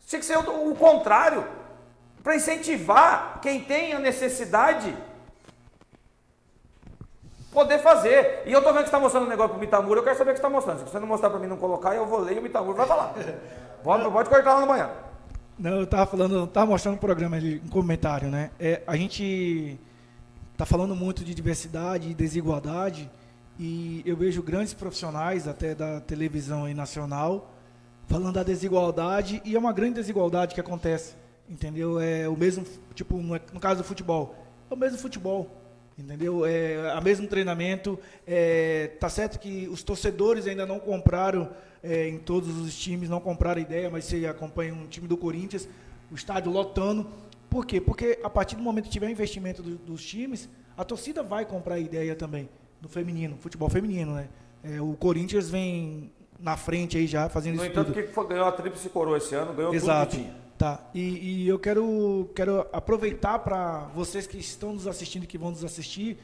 Tinha que ser o, o contrário, para incentivar quem tem a necessidade poder fazer. E eu estou vendo que está mostrando um negócio para o Mitamura, eu quero saber o que está mostrando. Se você não mostrar para mim não colocar, eu vou ler e o Mitamura vai falar. Pode, pode cortar lá no manhã. Não, eu estava falando, estava mostrando um programa ali, um comentário, né? É, a gente está falando muito de diversidade e desigualdade e eu vejo grandes profissionais até da televisão aí nacional falando da desigualdade e é uma grande desigualdade que acontece, entendeu? É o mesmo, tipo, no, no caso do futebol, é o mesmo futebol. Entendeu? É, a mesmo treinamento. É, tá certo que os torcedores ainda não compraram é, em todos os times, não compraram ideia, mas você acompanha um time do Corinthians, o estádio lotando. Por quê? Porque a partir do momento que tiver investimento do, dos times, a torcida vai comprar a ideia também, no feminino, futebol feminino, né? É, o Corinthians vem na frente aí já fazendo no isso. No entanto, tudo. que ganhou a Tríplice Coroa esse ano, ganhou Exato. tudo que tinha. Tá, e, e eu quero, quero aproveitar para vocês que estão nos assistindo e que vão nos assistir,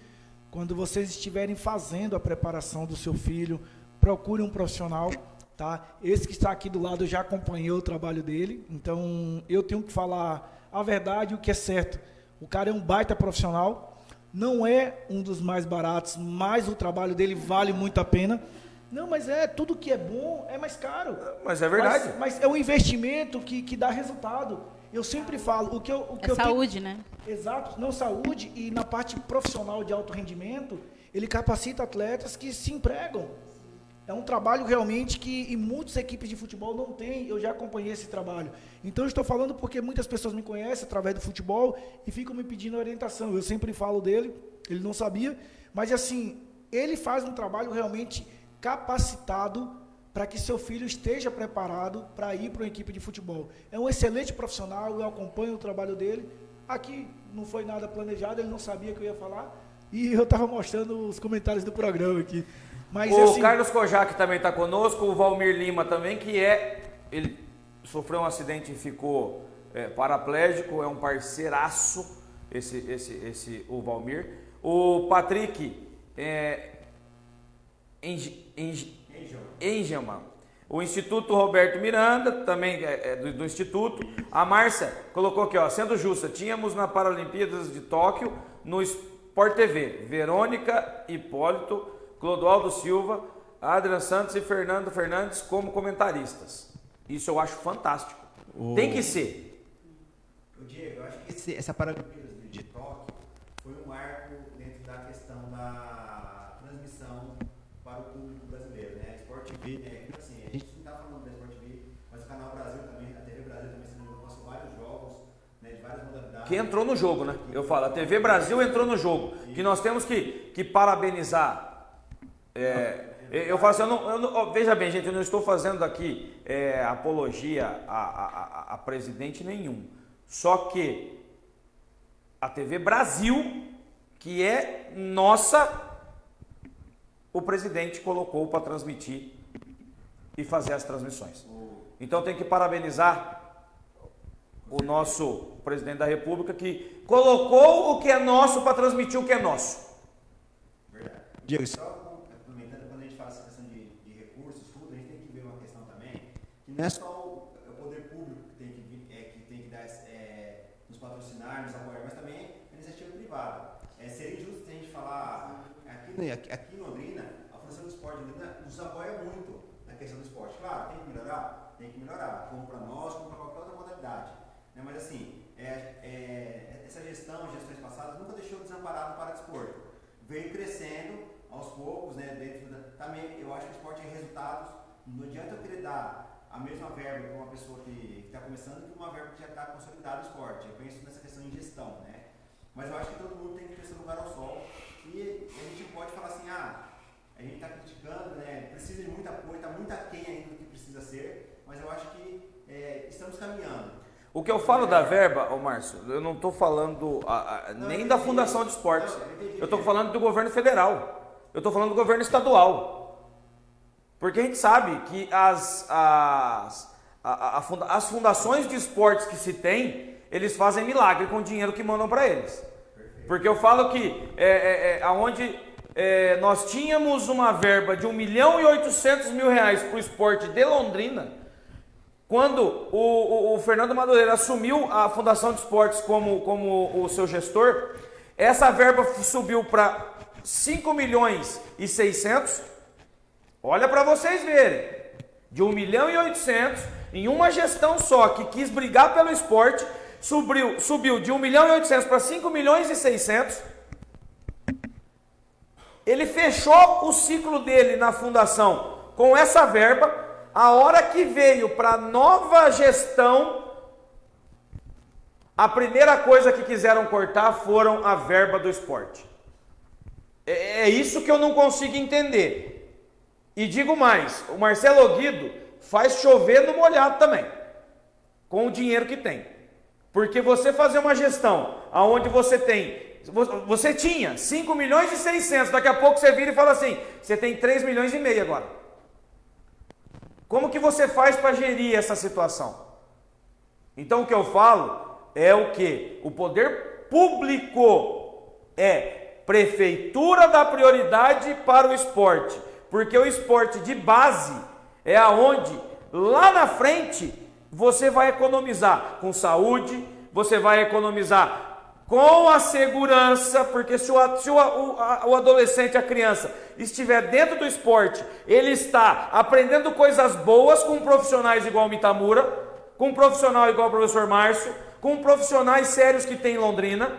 quando vocês estiverem fazendo a preparação do seu filho, procure um profissional, tá? Esse que está aqui do lado já acompanhou o trabalho dele, então eu tenho que falar a verdade, o que é certo. O cara é um baita profissional, não é um dos mais baratos, mas o trabalho dele vale muito a pena. Não, mas é tudo que é bom é mais caro. Mas é verdade. Mas, mas é um investimento que, que dá resultado. Eu sempre falo, o que eu. O que é eu saúde, tenho, né? Exato, não saúde e na parte profissional de alto rendimento, ele capacita atletas que se empregam. É um trabalho realmente que em muitas equipes de futebol não tem, eu já acompanhei esse trabalho. Então eu estou falando porque muitas pessoas me conhecem através do futebol e ficam me pedindo orientação. Eu sempre falo dele, ele não sabia, mas assim, ele faz um trabalho realmente capacitado para que seu filho esteja preparado para ir para uma equipe de futebol. É um excelente profissional, eu acompanho o trabalho dele. Aqui não foi nada planejado, ele não sabia que eu ia falar. E eu estava mostrando os comentários do programa aqui. Mas, o assim, Carlos Kojak também está conosco, o Valmir Lima também, que é. Ele sofreu um acidente e ficou é, paraplégico, é um parceiraço, esse, esse, esse, o Valmir. O Patrick é, Engelman. O Instituto Roberto Miranda, também é, é do, do, Instituto. A Márcia colocou aqui, ó, sendo justa, tínhamos na Paralimpíadas de Tóquio, no Sport TV, Verônica Hipólito Clodoaldo Silva, Adrian Santos e Fernando Fernandes como comentaristas. Isso eu acho fantástico. O... Tem que ser. O Diego, eu acho que esse, essa Paralimpíadas de Tóquio foi um marco dentro da questão da transmissão para o público brasileiro, né? Sport TV, né? Assim, a gente não está falando da Sport TV, mas o Canal Brasil também, a TV Brasil também se passou vários jogos, né? De várias modalidades. Que entrou no jogo, né? Eu falo, a TV Brasil entrou no jogo. Que nós temos que, que parabenizar é, eu falo assim, eu não, eu não, veja bem, gente, eu não estou fazendo aqui é, apologia a, a, a, presidente nenhum. Só que a TV Brasil, que é nossa, o presidente colocou para transmitir e fazer as transmissões. Então tem que parabenizar o nosso presidente da República que colocou o que é nosso para transmitir o que é nosso. Verdade. Diego, só não é só o, é o poder público que tem que, é, que, tem que dar, é, nos patrocinar, nos apoiar, mas também a iniciativa privada. É, seria injusto a gente falar, aqui, aqui, aqui em Londrina, a Fundação do Esporte de Londrina nos apoia muito na questão do esporte. Claro, tem que melhorar? Tem que melhorar, como para nós, como para qualquer outra modalidade. Né? Mas assim, é, é, essa gestão, gestões passadas, nunca deixou desporto. Veio crescendo aos poucos, né, dentro da, também, eu acho que o esporte é resultados, não adianta eu querer dar a mesma verba para uma pessoa que está começando que uma verba que já está consolidada no esporte. Eu penso nessa questão de gestão, né? Mas eu acho que todo mundo tem que ter seu lugar ao sol e a gente pode falar assim, ah, a gente está criticando, né? Precisa de muito apoio, está muito aquém ainda do que precisa ser, mas eu acho que é, estamos caminhando. O que eu falo da verba, ô Márcio, eu não estou falando a, a, não, nem da Fundação de Esportes. Eu estou falando do governo federal. Eu estou falando do governo estadual. Porque a gente sabe que as, as, a, as fundações de esportes que se tem, eles fazem milagre com o dinheiro que mandam para eles. Porque eu falo que é, é, é aonde é, nós tínhamos uma verba de 1 milhão e 800 mil reais para o esporte de Londrina, quando o, o, o, Fernando Madureira assumiu a Fundação de Esportes como, como o seu gestor, essa verba subiu para 5 milhões e 600 Olha para vocês verem. De 1 milhão e 800 em uma gestão só que quis brigar pelo esporte, subiu, subiu de 1 milhão e 800 para 5 milhões e 600. Ele fechou o ciclo dele na fundação com essa verba. A hora que veio para nova gestão, a primeira coisa que quiseram cortar foram a verba do esporte. É, é isso que eu não consigo entender. E digo mais, o Marcelo Guido faz chover no molhado também, com o dinheiro que tem. Porque você fazer uma gestão aonde você tem, você tinha 5 milhões e 600, daqui a pouco você vira e fala assim, você tem 3 milhões e meio agora. Como que você faz para gerir essa situação? Então o que eu falo é o que? O poder público é prefeitura da prioridade para o esporte porque o esporte de base é aonde lá na frente você vai economizar com saúde, você vai economizar com a segurança, porque se o, se o, o, o adolescente, a criança, estiver dentro do esporte, ele está aprendendo coisas boas com profissionais igual o Mitamura, com um profissional igual o professor Márcio, com profissionais sérios que tem em Londrina,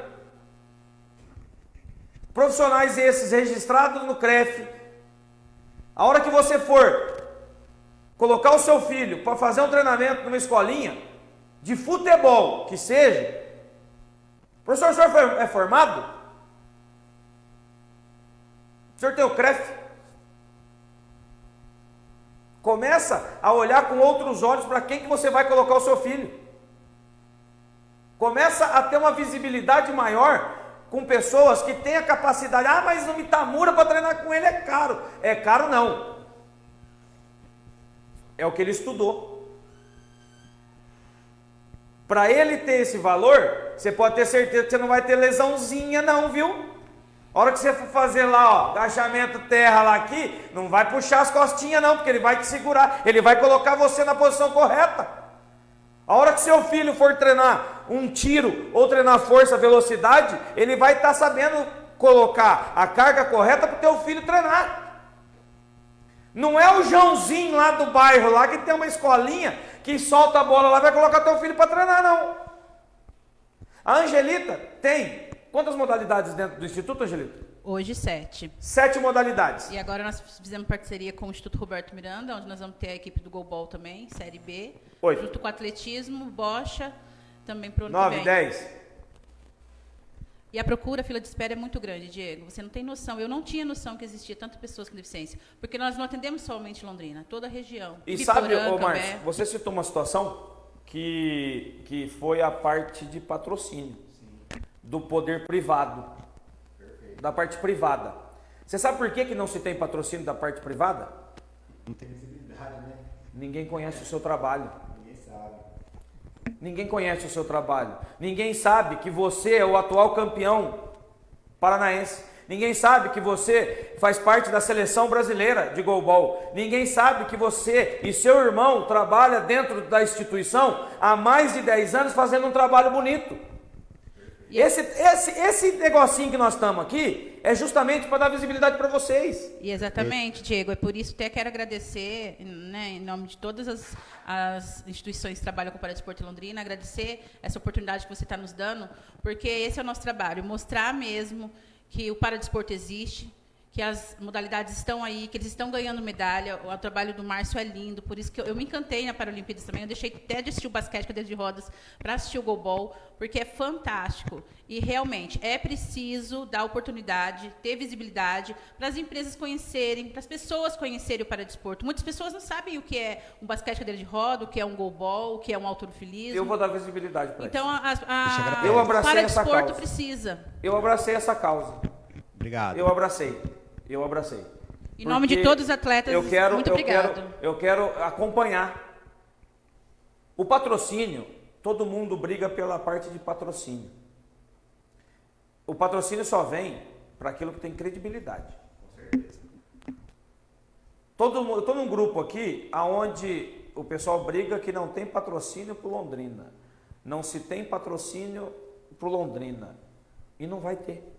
profissionais esses registrados no CREF, A hora que você for colocar o seu filho para fazer um treinamento numa escolinha de futebol, que seja, professor, o senhor é formado? O senhor tem o CREF? Começa a olhar com outros olhos para quem que você vai colocar o seu filho. Começa a ter uma visibilidade maior com pessoas que têm a capacidade. Ah, mas o Mitamura para treinar com ele é caro. É caro não. É o que ele estudou. Para ele ter esse valor, você pode ter certeza que você não vai ter lesãozinha não, viu? A hora que você for fazer lá, ó, agachamento terra lá aqui, não vai puxar as costinhas não, porque ele vai te segurar, ele vai colocar você na posição correta. A hora que seu filho for treinar um tiro ou treinar força, velocidade, ele vai estar tá sabendo colocar a carga correta para o teu filho treinar. Não é o Joãozinho lá do bairro lá que tem uma escolinha que solta a bola lá vai colocar teu filho para treinar não. A Angelita tem quantas modalidades dentro do instituto, Angelita? Hoje, sete. Sete modalidades. E agora nós fizemos parceria com o Instituto Roberto Miranda, onde nós vamos ter a equipe do Golbol também, Série B. Oito. Junto com atletismo, bocha, também para o Nove, dez. E a procura, a fila de espera é muito grande, Diego. Você não tem noção. Eu não tinha noção que existia tantas pessoas com deficiência. Porque nós não atendemos somente Londrina, toda a região. E sabe, ô Márcio, você citou uma situação que, que foi a parte de patrocínio Sim. do poder privado da parte privada. Você sabe por que, que não se tem patrocínio da parte privada? Não tem visibilidade, né? Ninguém conhece o seu trabalho. Ninguém sabe. Ninguém conhece o seu trabalho. Ninguém sabe que você é o atual campeão paranaense. Ninguém sabe que você faz parte da seleção brasileira de goalball. Ninguém sabe que você e seu irmão trabalham dentro da instituição há mais de 10 anos fazendo um trabalho bonito. Esse, esse, esse negocinho que nós estamos aqui é justamente para dar visibilidade para vocês. E exatamente, Diego. É por isso que até quero agradecer, né, em nome de todas as, as instituições que trabalham com o Paradesporto Londrina, agradecer essa oportunidade que você está nos dando, porque esse é o nosso trabalho, mostrar mesmo que o Paradesporto existe, que as modalidades estão aí, que eles estão ganhando medalha. O trabalho do Márcio é lindo, por isso que eu, eu me encantei na Paralimpíadas também. Eu deixei até de assistir o basquete, cadeira de rodas, para assistir o goalball, porque é fantástico. E realmente é preciso dar oportunidade, ter visibilidade para as empresas conhecerem, para as pessoas conhecerem o paradesporto. Muitas pessoas não sabem o que é um basquete cadeira de roda, o que é um goalball, o que é um autorofilismo. Eu vou dar visibilidade para então, isso. Então, a, a, eu abracei o paradesporto precisa. Eu abracei essa causa. Obrigado. Eu abracei eu abracei. Em nome de todos os atletas, eu quero, muito eu obrigado. Quero, eu quero acompanhar. O patrocínio, todo mundo briga pela parte de patrocínio. O patrocínio só vem para aquilo que tem credibilidade. Com certeza. Todo mundo, eu estou num grupo aqui aonde o pessoal briga que não tem patrocínio para Londrina. Não se tem patrocínio para Londrina. E não vai ter.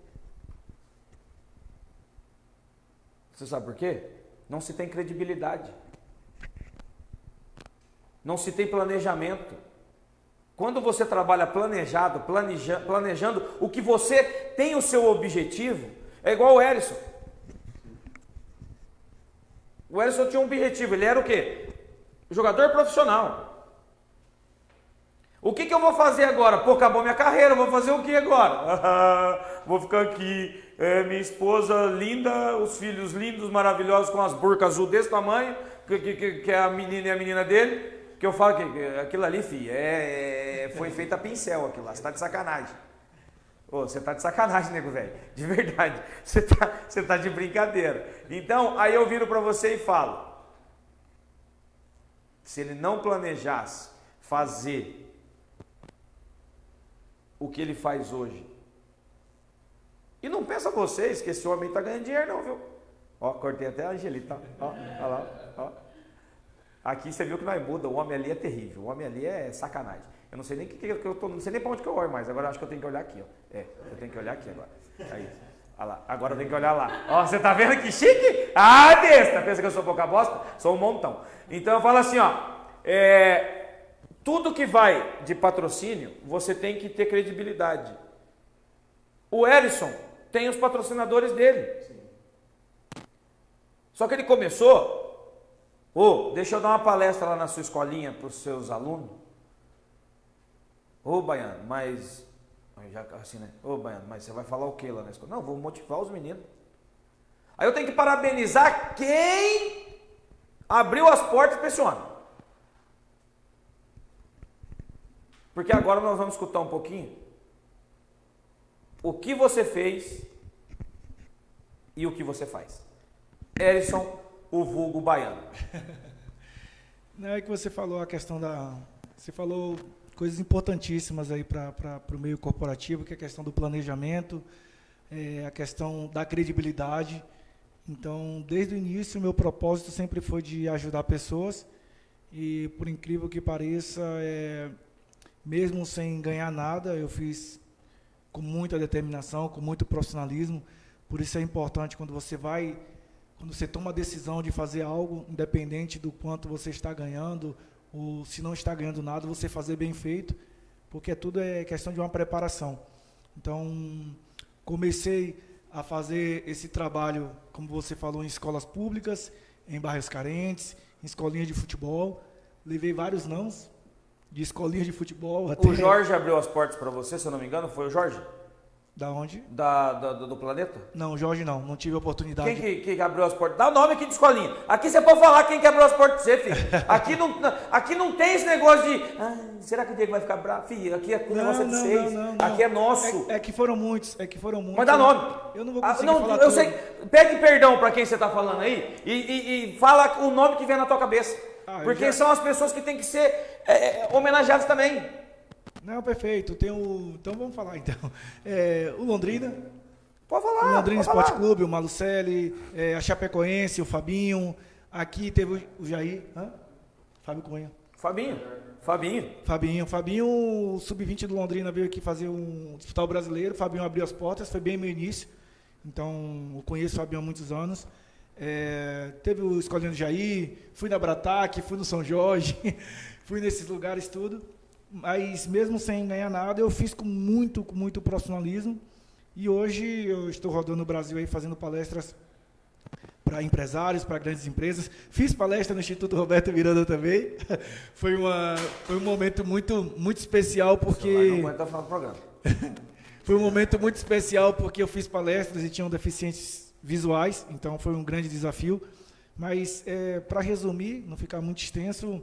Você sabe por quê? Não se tem credibilidade. Não se tem planejamento. Quando você trabalha planejado, planeja, planejando o que você tem o seu objetivo, é igual o Erison. O Erison tinha um objetivo, ele era o quê? Jogador profissional. O que, que eu vou fazer agora? Pô, acabou minha carreira, vou fazer o que agora? vou ficar aqui é, minha esposa linda, os filhos lindos, maravilhosos, com as burcas azul desse tamanho, que, que, que é a menina e a menina dele, que eu falo que aquilo ali, filho, é, é, foi feito a pincel aquilo lá, você tá de sacanagem. Ô, você tá de sacanagem, nego velho, de verdade, você tá, você tá de brincadeira. Então, aí eu viro para você e falo, se ele não planejasse fazer o que ele faz hoje, e não pensa vocês que esse homem está ganhando dinheiro, não, viu? Ó, cortei até a Angelita. Ó, ó lá, ó. Aqui você viu que nós muda, o homem ali é terrível, o homem ali é sacanagem. Eu não sei nem que, que eu tô, não sei nem para onde que eu olho mais. Agora acho que eu tenho que olhar aqui, ó. É, eu tenho que olhar aqui agora. Aí. Olha lá, agora eu tenho que olhar lá. Ó, você tá vendo que chique? Ah, besta! Pensa que eu sou pouca bosta? Sou um montão. Então eu falo assim, ó. É, tudo que vai de patrocínio, você tem que ter credibilidade. O Erison tem os patrocinadores dele. Só que ele começou, ô, oh, deixa eu dar uma palestra lá na sua escolinha para os seus alunos. Ô, oh, Baiano, mas. Já assim, né? Ô, oh, Baiano, mas você vai falar o que lá na escola? Não, vou motivar os meninos. Aí eu tenho que parabenizar quem abriu as portas para esse homem. Porque agora nós vamos escutar um pouquinho o que você fez e o que você faz. Erison, o vulgo baiano. Não é que você falou a questão da. Você falou coisas importantíssimas aí para o meio corporativo, que é a questão do planejamento, é, a questão da credibilidade. Então, desde o início, o meu propósito sempre foi de ajudar pessoas. E, por incrível que pareça, é, mesmo sem ganhar nada, eu fiz com muita determinação, com muito profissionalismo. Por isso é importante quando você vai, quando você toma a decisão de fazer algo, independente do quanto você está ganhando, ou se não está ganhando nada, você fazer bem feito, porque tudo é questão de uma preparação. Então, comecei a fazer esse trabalho, como você falou, em escolas públicas, em bairros carentes, em escolinhas de futebol. Levei vários nãos, de escolinha de futebol. Até... O Jorge abriu as portas para você, se eu não me engano, foi o Jorge? Da onde? Da, da, do planeta? Não, Jorge não, não tive oportunidade. Quem que, que abriu as portas? Dá o nome aqui de escolinha. Aqui você pode falar quem que abriu as portas pra você, filho. Aqui não, aqui não tem esse negócio de. Ah, será que o Diego vai ficar bravo? Filho, aqui é, o negócio é de vocês. Não, não, aqui é nosso. É, é, que foram muitos, é que foram muitos. Mas dá nome. Eu não vou conseguir ah, não, Eu tudo. sei. Pede perdão para quem você está falando aí e, e, e, fala o nome que vem na tua cabeça. Ah, porque já... são as pessoas que têm que ser é, é homenageadas também. Não, perfeito. Tem o, então vamos falar então. É, o Londrina. Pode falar. O Londrina Esporte falar. Clube, o Malucelli, é, a Chapecoense, o Fabinho. Aqui teve o Jair. Hã? Fábio Cunha. Fabinho. Fabinho. Fabinho. Fabinho, o sub-20 do Londrina veio aqui fazer um disputar o brasileiro. Fabinho abriu as portas, foi bem meu início. Então, eu conheço o Fabinho há muitos anos. É, teve o Escolinho do Jair, fui na Brataque, fui no São Jorge, fui nesses lugares tudo. Mas mesmo sem ganhar nada, eu fiz com muito, com muito profissionalismo. E hoje eu estou rodando o Brasil aí fazendo palestras para empresários, para grandes empresas. Fiz palestra no Instituto Roberto Miranda também. foi, uma, foi um momento muito, muito especial porque. Não aguenta falar do programa. foi um momento muito especial porque eu fiz palestras e tinham deficientes visuais, então foi um grande desafio. Mas é, para resumir, não ficar muito extenso,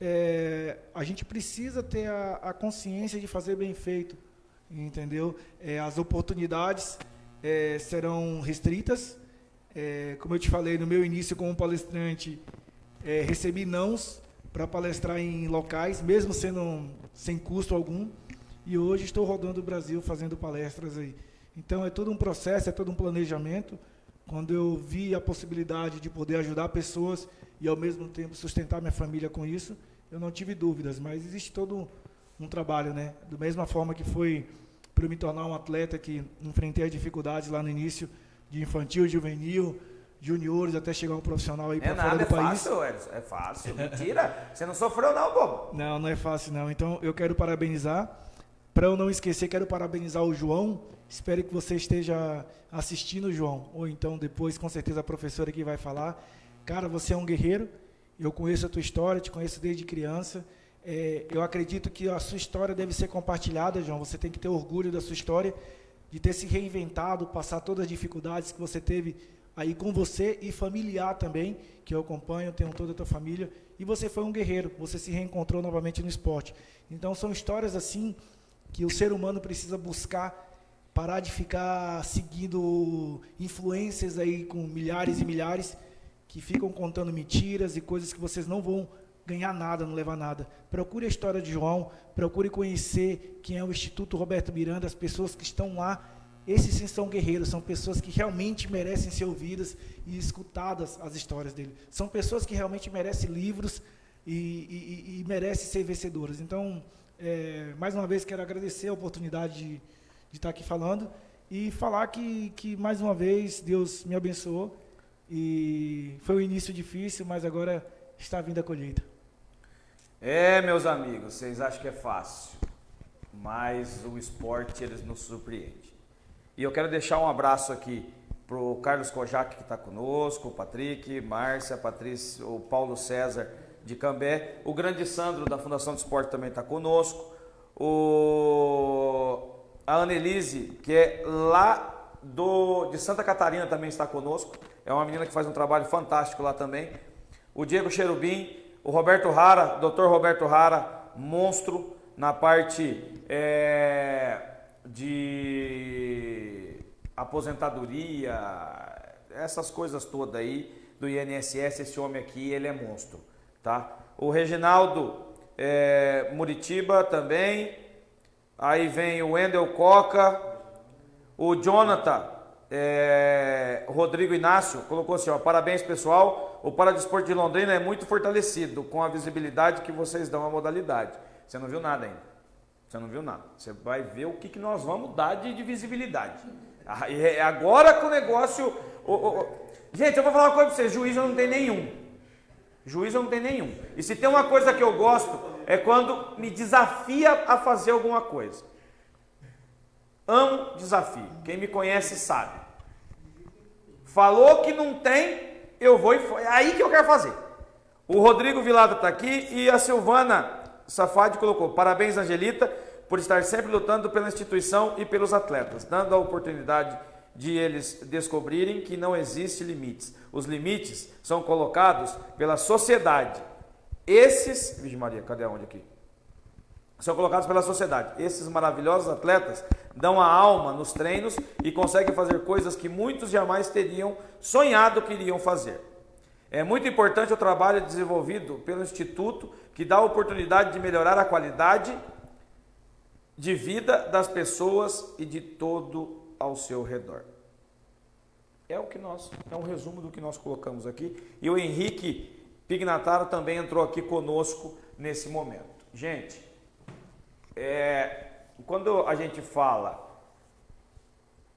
é, a gente precisa ter a, a, consciência de fazer bem feito, entendeu? É, as oportunidades é, serão restritas. É, como eu te falei no meu início como palestrante, é, recebi nãos para palestrar em locais, mesmo sendo sem custo algum. E hoje estou rodando o Brasil fazendo palestras aí. Então é todo um processo, é todo um planejamento. Quando eu vi a possibilidade de poder ajudar pessoas e ao mesmo tempo sustentar minha família com isso, eu não tive dúvidas, mas existe todo um trabalho, né? Da mesma forma que foi para me tornar um atleta que enfrentei as dificuldades lá no início de infantil, juvenil, juniores, até chegar um profissional aí é para fora do é país. Fácil, Edson, é fácil, mentira. Você não sofreu não, bobo. Não, não é fácil não. Então eu quero parabenizar. Para eu não esquecer, quero parabenizar o João. Espero que você esteja assistindo, João. Ou então depois, com certeza, a professora que vai falar. Cara, você é um guerreiro. Eu conheço a tua história, te conheço desde criança. É, eu acredito que a sua história deve ser compartilhada, João. Você tem que ter orgulho da sua história, de ter se reinventado, passar todas as dificuldades que você teve aí com você e familiar também, que eu acompanho, tenho toda a tua família. E você foi um guerreiro, você se reencontrou novamente no esporte. Então são histórias assim que o ser humano precisa buscar parar de ficar seguindo influências aí com milhares e milhares que ficam contando mentiras e coisas que vocês não vão ganhar nada, não levar nada. Procure a história de João, procure conhecer quem é o Instituto Roberto Miranda, as pessoas que estão lá. Esses sim são guerreiros, são pessoas que realmente merecem ser ouvidas e escutadas as histórias dele. São pessoas que realmente merecem livros e, e, e merecem ser vencedoras. Então, é, mais uma vez, quero agradecer a oportunidade de, de estar aqui falando e falar que, que, mais uma vez, Deus me abençoou e foi um início difícil, mas agora está vindo a colheita. É, meus amigos, vocês acham que é fácil, mas o esporte eles nos surpreende. E eu quero deixar um abraço aqui pro Carlos Kojak que está conosco, o Patrick, Márcia, Patrícia, o Paulo César de Cambé, o grande Sandro da Fundação de Esporte também está conosco, o a Annelise, que é lá do, de Santa Catarina também está conosco, é uma menina que faz um trabalho fantástico lá também, o Diego Cherubim, o Roberto Rara, Dr. Roberto Rara, monstro na parte é, de aposentadoria, essas coisas todas aí do INSS, esse homem aqui, ele é monstro, tá? O Reginaldo é, Muritiba também, aí vem o Wendel Coca, o Jonathan é, Rodrigo Inácio colocou assim, ó, parabéns pessoal, o Paradesporto de Londrina é muito fortalecido com a visibilidade que vocês dão à modalidade. Você não viu nada ainda. Você não viu nada. Você vai ver o que, que nós vamos dar de, de visibilidade. Ah, é agora que o negócio. Gente, eu vou falar uma coisa para vocês: juiz eu não tem nenhum. Juiz eu não tem nenhum. E se tem uma coisa que eu gosto, é quando me desafia a fazer alguma coisa. Amo desafio. Quem me conhece sabe. Falou que não tem, eu vou e foi. É aí que eu quero fazer. O Rodrigo Vilado está aqui e a Silvana Safadi colocou: parabéns, Angelita, por estar sempre lutando pela instituição e pelos atletas, dando a oportunidade de eles descobrirem que não existe limites. Os limites são colocados pela sociedade. Esses, Vixe Maria, cadê onde aqui? São colocados pela sociedade. Esses maravilhosos atletas dão a alma nos treinos e conseguem fazer coisas que muitos jamais teriam sonhado que iriam fazer. É muito importante o trabalho desenvolvido pelo Instituto, que dá a oportunidade de melhorar a qualidade de vida das pessoas e de todo ao seu redor. É o que nós, é um resumo do que nós colocamos aqui. E o Henrique Pignataro também entrou aqui conosco nesse momento. Gente, é, quando a gente fala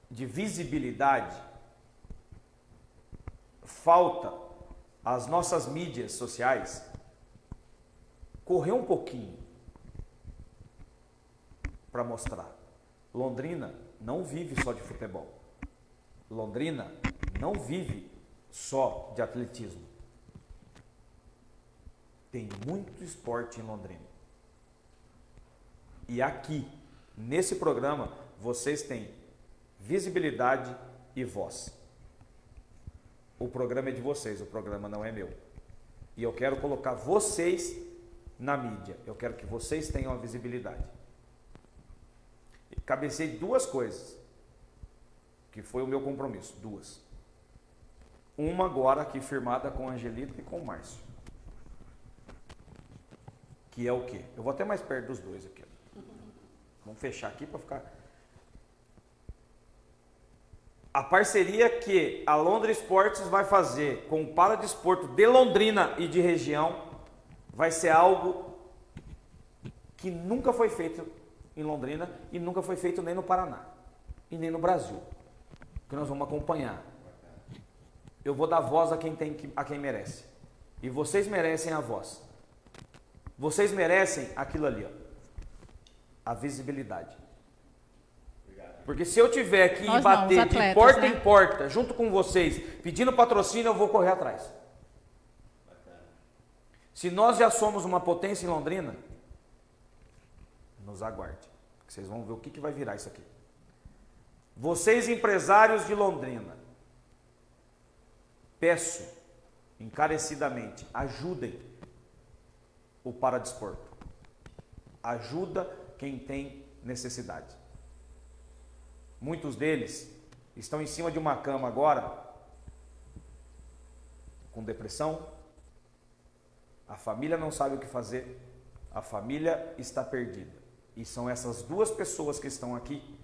de visibilidade, falta as nossas mídias sociais correr um pouquinho para mostrar. Londrina não vive só de futebol. Londrina não vive só de atletismo. Tem muito esporte em Londrina. E aqui, nesse programa, vocês têm visibilidade e voz. O programa é de vocês, o programa não é meu. E eu quero colocar vocês na mídia. Eu quero que vocês tenham a visibilidade. cabecei duas coisas, que foi o meu compromisso, duas. Uma agora aqui firmada com a Angelita e com o Márcio. Que é o quê? Eu vou até mais perto dos dois aqui. Vamos fechar aqui para ficar a parceria que a Londres Esportes vai fazer com o Paradesporto de Londrina e de região vai ser algo que nunca foi feito em Londrina e nunca foi feito nem no Paraná e nem no Brasil. Que nós vamos acompanhar. Eu vou dar voz a quem tem a quem merece. E vocês merecem a voz. Vocês merecem aquilo ali, ó, a visibilidade. Porque se eu tiver que Nós bater não, atletas, de porta né? em porta, junto com vocês, pedindo patrocínio, eu vou correr atrás. Se nós já somos uma potência em Londrina, nos aguarde. Vocês vão ver o que, que vai virar isso aqui. Vocês, empresários de Londrina, peço encarecidamente, ajudem o Paradesporto. Ajuda quem tem necessidade. Muitos deles estão em cima de uma cama agora, com depressão. A família não sabe o que fazer, a família está perdida. E são essas duas pessoas que estão aqui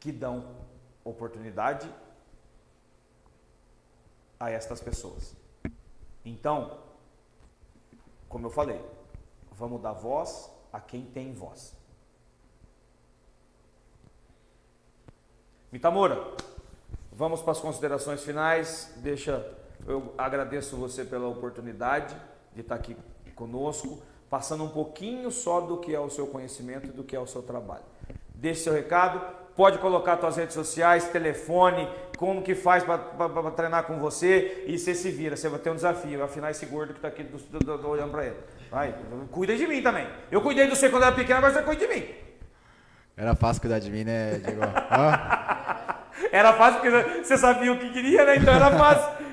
que dão oportunidade a estas pessoas. Então, como eu falei, vamos dar voz a quem tem voz. Mitamura, vamos para as considerações finais. Deixa, eu agradeço você pela oportunidade de estar aqui conosco, passando um pouquinho só do que é o seu conhecimento e do que é o seu trabalho. Deixe seu recado Pode colocar suas redes sociais, telefone, como que faz para treinar com você e você se vira. Você vai ter um desafio, afinar esse gordo que está aqui do, do, do, olhando para ele. Vai, cuida de mim também. Eu cuidei do você quando era pequeno, agora você cuida de mim. Era fácil cuidar de mim, né, Diego? era fácil porque você sabia o que queria, né? Então era fácil.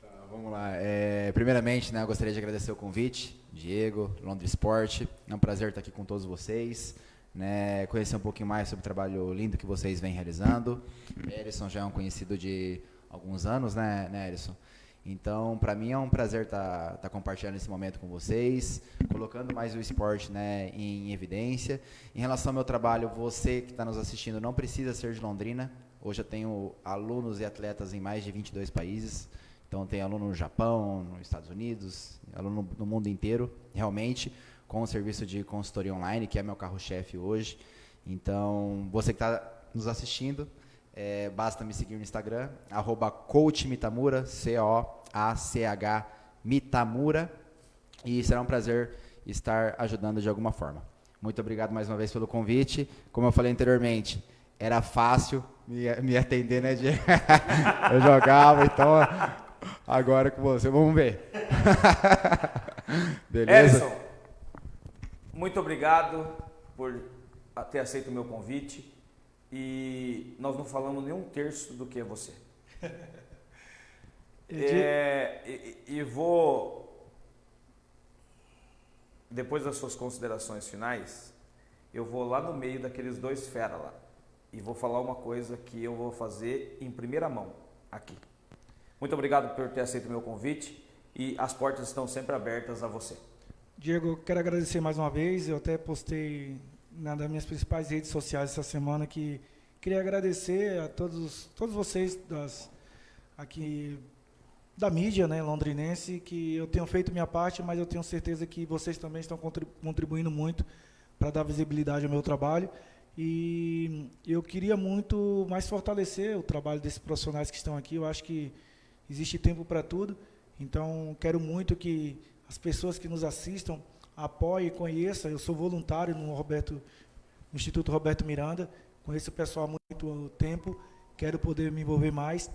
Tá, vamos lá. É, primeiramente, né, eu gostaria de agradecer o convite, Diego, Londres Sport. É um prazer estar aqui com todos vocês. Né, conhecer um pouquinho mais sobre o trabalho lindo que vocês vêm realizando. Erison já é um conhecido de alguns anos, né, né Erison? Então, para mim é um prazer estar tá, tá compartilhando esse momento com vocês, colocando mais o esporte né, em evidência. Em relação ao meu trabalho, você que está nos assistindo não precisa ser de Londrina. Hoje eu tenho alunos e atletas em mais de 22 países. Então, tem aluno no Japão, nos Estados Unidos, aluno no mundo inteiro, realmente, com o serviço de consultoria online, que é meu carro-chefe hoje. Então, você que está nos assistindo, é, basta me seguir no Instagram, arroba coachmitamura, C-O-A-C-H Mitamura. E será um prazer estar ajudando de alguma forma. Muito obrigado mais uma vez pelo convite. Como eu falei anteriormente, era fácil me, me atender, né, eu jogava, então agora com você, vamos ver. Beleza? Edson, muito obrigado por ter aceito o meu convite e nós não falamos nem um terço do que é você. é, e, e, vou, depois das suas considerações finais, eu vou lá no meio daqueles dois fera lá e vou falar uma coisa que eu vou fazer em primeira mão aqui. Muito obrigado por ter aceito o meu convite e as portas estão sempre abertas a você. Diego, quero agradecer mais uma vez. Eu até postei na das minhas principais redes sociais essa semana que queria agradecer a todos, todos vocês das, aqui da mídia né, londrinense, que eu tenho feito minha parte, mas eu tenho certeza que vocês também estão contribuindo muito para dar visibilidade ao meu trabalho. E eu queria muito mais fortalecer o trabalho desses profissionais que estão aqui. Eu acho que existe tempo para tudo. Então, quero muito que as pessoas que nos assistam apoie e conheça. Eu sou voluntário no, Roberto, no Instituto Roberto Miranda, conheço o pessoal há muito tempo, quero poder me envolver mais.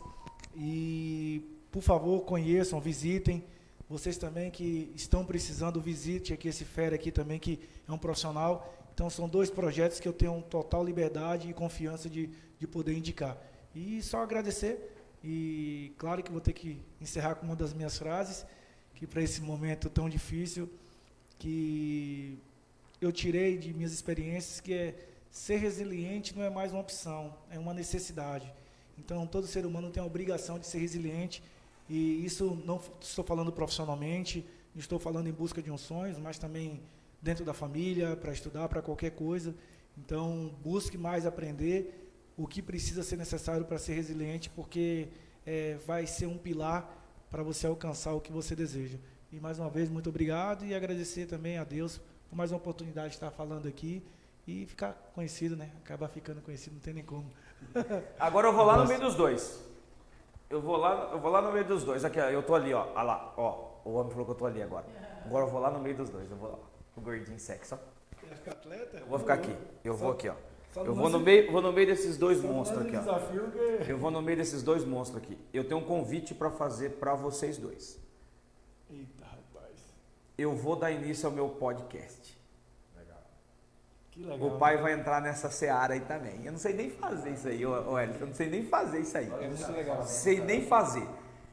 E, por favor, conheçam, visitem. Vocês também que estão precisando, visite aqui esse Fera aqui também, que é um profissional. Então, são dois projetos que eu tenho total liberdade e confiança de, de poder indicar. E só agradecer. E, claro que vou ter que encerrar com uma das minhas frases, para esse momento tão difícil, que eu tirei de minhas experiências, que é ser resiliente não é mais uma opção, é uma necessidade. Então, todo ser humano tem a obrigação de ser resiliente, e isso não estou falando profissionalmente, estou falando em busca de um sonho, mas também dentro da família, para estudar, para qualquer coisa. Então, busque mais aprender o que precisa ser necessário para ser resiliente, porque é, vai ser um pilar para você alcançar o que você deseja. E mais uma vez, muito obrigado e agradecer também a Deus por mais uma oportunidade de estar falando aqui e ficar conhecido, né? Acabar ficando conhecido, não tem nem como. Agora eu vou lá Nossa. no meio dos dois. Eu vou lá, eu vou lá no meio dos dois. Aqui, ó, eu tô ali, ó. Olha lá, ó. O homem falou que eu tô ali agora. Agora eu vou lá no meio dos dois. Eu vou lá. O gordinho sexo, ó. Vai ficar atleta? Eu vou ficar aqui. Eu vou aqui, ó. Eu vou no meio, vou no meio desses dois monstros aqui, ó. Eu vou no meio desses dois monstros aqui. Eu tenho um convite para fazer para vocês dois. Eita, rapaz. Eu vou dar início ao meu podcast. Legal. Que legal. O pai vai entrar nessa seara aí também. Eu não sei nem fazer isso aí, ô Hélio. Eu não sei nem fazer isso aí. É muito legal. Sei nem fazer.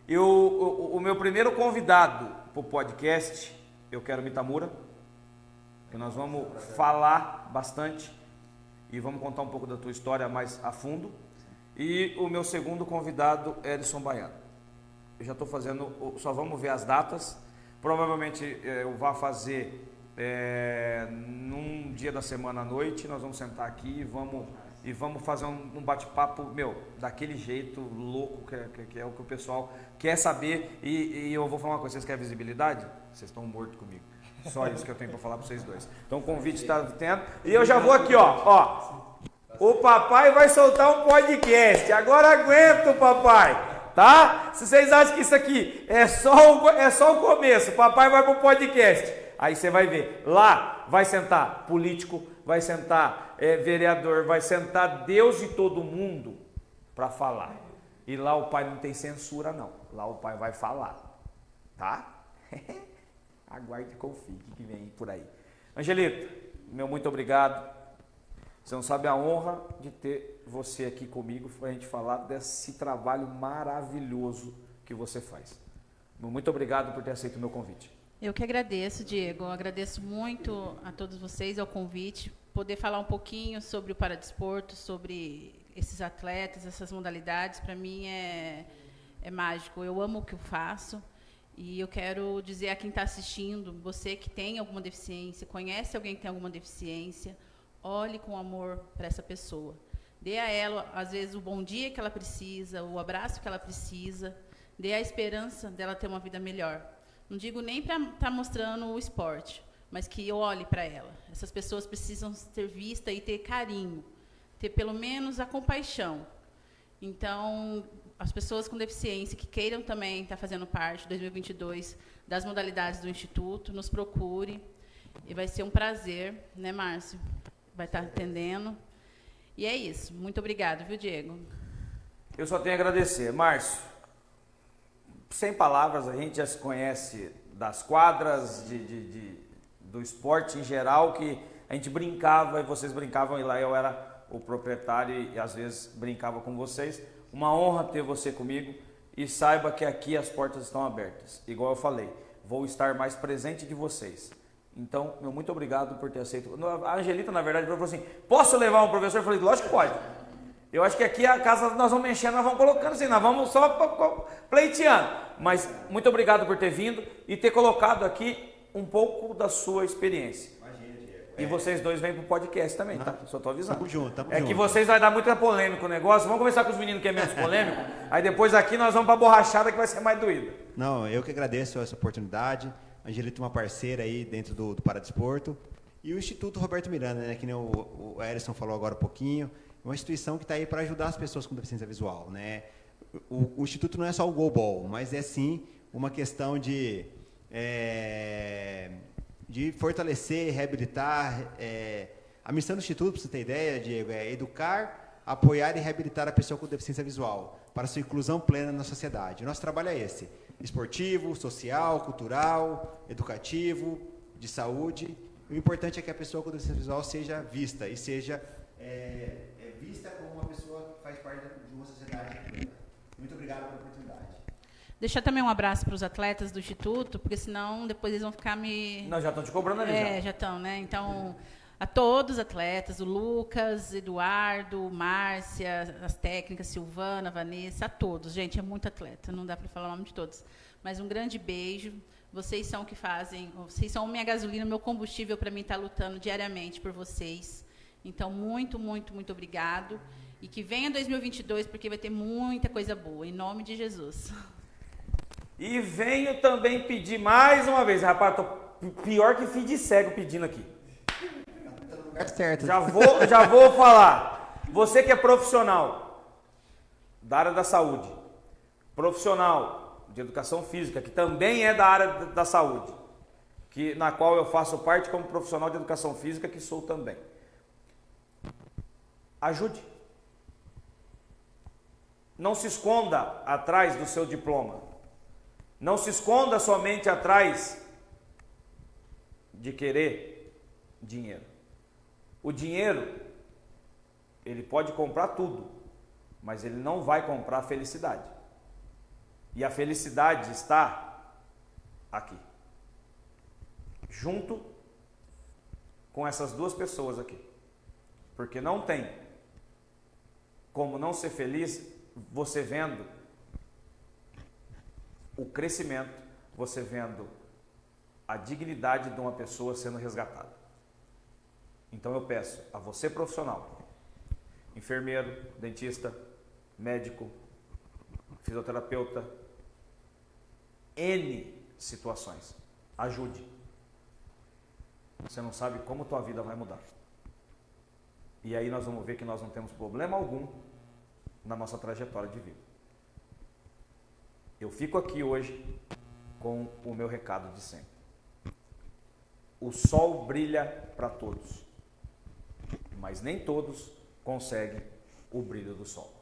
Eu, o, o meu primeiro convidado para o podcast, eu quero Mitamura. Que nós vamos falar bastante e vamos contar um pouco da tua história mais a fundo. E o meu segundo convidado, Edson Baiano eu já estou fazendo, só vamos ver as datas. Provavelmente é, eu vá fazer é, num dia da semana à noite. Nós vamos sentar aqui e vamos, e vamos fazer um, um bate-papo, meu, daquele jeito louco que, que, que, é o que o pessoal quer saber. E, e eu vou falar uma coisa: vocês querem visibilidade? Vocês estão mortos comigo. Só isso que eu tenho para falar para vocês dois. Então o convite está tendo. E eu já vou aqui, ó. ó. O papai vai soltar um podcast. Agora aguenta, papai tá? Se vocês acham que isso aqui é só o, é só o começo, papai vai pro podcast. Aí você vai ver. Lá vai sentar político, vai sentar é, vereador, vai sentar Deus e todo mundo para falar. E lá o pai não tem censura, não. Lá o pai vai falar. Tá? Aguarde e confie que vem por aí. Angelito, meu muito obrigado. Você não sabe a honra de ter você aqui comigo para a gente falar desse trabalho maravilhoso que você faz. Muito obrigado por ter aceito o meu convite. Eu que agradeço, Diego. Eu agradeço muito a todos vocês ao convite. Poder falar um pouquinho sobre o paradesporto, sobre esses atletas, essas modalidades, para mim é, é mágico. Eu amo o que eu faço. E eu quero dizer a quem está assistindo, você que tem alguma deficiência, conhece alguém que tem alguma deficiência, olhe com amor para essa pessoa. Dê a ela, às vezes, o bom dia que ela precisa, o abraço que ela precisa, dê a esperança dela ter uma vida melhor. Não digo nem para estar tá mostrando o esporte, mas que olhe para ela. Essas pessoas precisam ser vistas e ter carinho, ter pelo menos a compaixão. Então, as pessoas com deficiência que queiram também estar tá fazendo parte, 2022, das modalidades do Instituto, nos procure. E vai ser um prazer, né, Márcio? Vai estar tá atendendo. E é isso. Muito obrigado, viu, Diego? Eu só tenho a agradecer. Márcio, sem palavras, a gente já se conhece das quadras, de, de, de, do esporte em geral, que a gente brincava e vocês brincavam e lá eu era o proprietário e às vezes brincava com vocês. Uma honra ter você comigo e saiba que aqui as portas estão abertas. Igual eu falei, vou estar mais presente de vocês. Então, meu muito obrigado por ter aceito. A Angelita, na verdade, falou assim: posso levar um professor? Eu falei, lógico que pode. Eu acho que aqui a casa nós vamos mexendo, nós vamos colocando assim, nós vamos só pleiteando. Mas muito obrigado por ter vindo e ter colocado aqui um pouco da sua experiência. E vocês dois vêm pro podcast também, tá? Só tô avisando. Tamo junto, tamo é junto. que vocês vai dar muita polêmica o negócio. Vamos começar com os meninos que é menos polêmico. aí depois aqui nós vamos pra borrachada que vai ser mais doída. Não, eu que agradeço essa oportunidade. A Angelita é uma parceira aí dentro do, do Paradesporto. E o Instituto Roberto Miranda, né? Que nem o, o Erison falou agora um pouquinho uma instituição que está aí para ajudar as pessoas com deficiência visual. Né? O, o, Instituto não é só o goalball, mas é sim uma questão de, é, de fortalecer, reabilitar. É, a missão do Instituto, para você ter ideia, Diego, é educar, apoiar e reabilitar a pessoa com deficiência visual para sua inclusão plena na sociedade. Nosso trabalho é esse: esportivo, social, cultural, educativo, de saúde. O importante é que a pessoa com deficiência visual seja vista e seja é, vista como uma pessoa que faz parte de uma sociedade. Muito obrigado oportunidade. Deixar também um abraço para os atletas do Instituto, porque senão depois eles vão ficar me. Não, já estão te cobrando ali. É, já estão, né? Então, a todos os atletas, o Lucas, Eduardo, Márcia, as técnicas, Silvana, Vanessa, a todos. Gente, é muito atleta, não dá para falar o nome de todos. Mas um grande beijo. Vocês são o que fazem, vocês são minha gasolina, meu combustível para mim estar tá lutando diariamente por vocês. Então, muito, muito, muito obrigado. E que venha 2022, porque vai ter muita coisa boa. Em nome de Jesus. E venho também pedir mais uma vez, rapaz, tô pior que filho de cego pedindo aqui. certo. Já vou, já vou falar. Você que é profissional da área da saúde, profissional de educação física, que também é da área da saúde, que na qual eu faço parte como profissional de educação física, que sou também. Ajude. Não se esconda atrás do seu diploma. Não se esconda somente atrás de querer dinheiro. O dinheiro, ele pode comprar tudo, mas ele não vai comprar a felicidade. E a felicidade está aqui, junto com essas duas pessoas aqui. Porque não tem como não ser feliz você vendo o crescimento, você vendo a dignidade de uma pessoa sendo resgatada. Então eu peço a você profissional, enfermeiro, dentista, médico, fisioterapeuta, N situações, ajude. Você não sabe como tua vida vai mudar. E aí nós vamos ver que nós não temos problema algum na nossa trajetória de vida. Eu fico aqui hoje com o meu recado de sempre. O sol brilha para todos, mas nem todos conseguem o brilho do sol.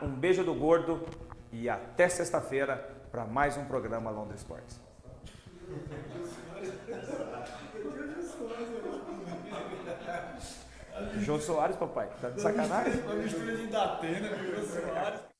Um beijo do gordo e até sexta-feira para mais um programa Londres Esportes. Jô Soares, papai, tá de sacanagem? Uma mistura de Datena com o Soares.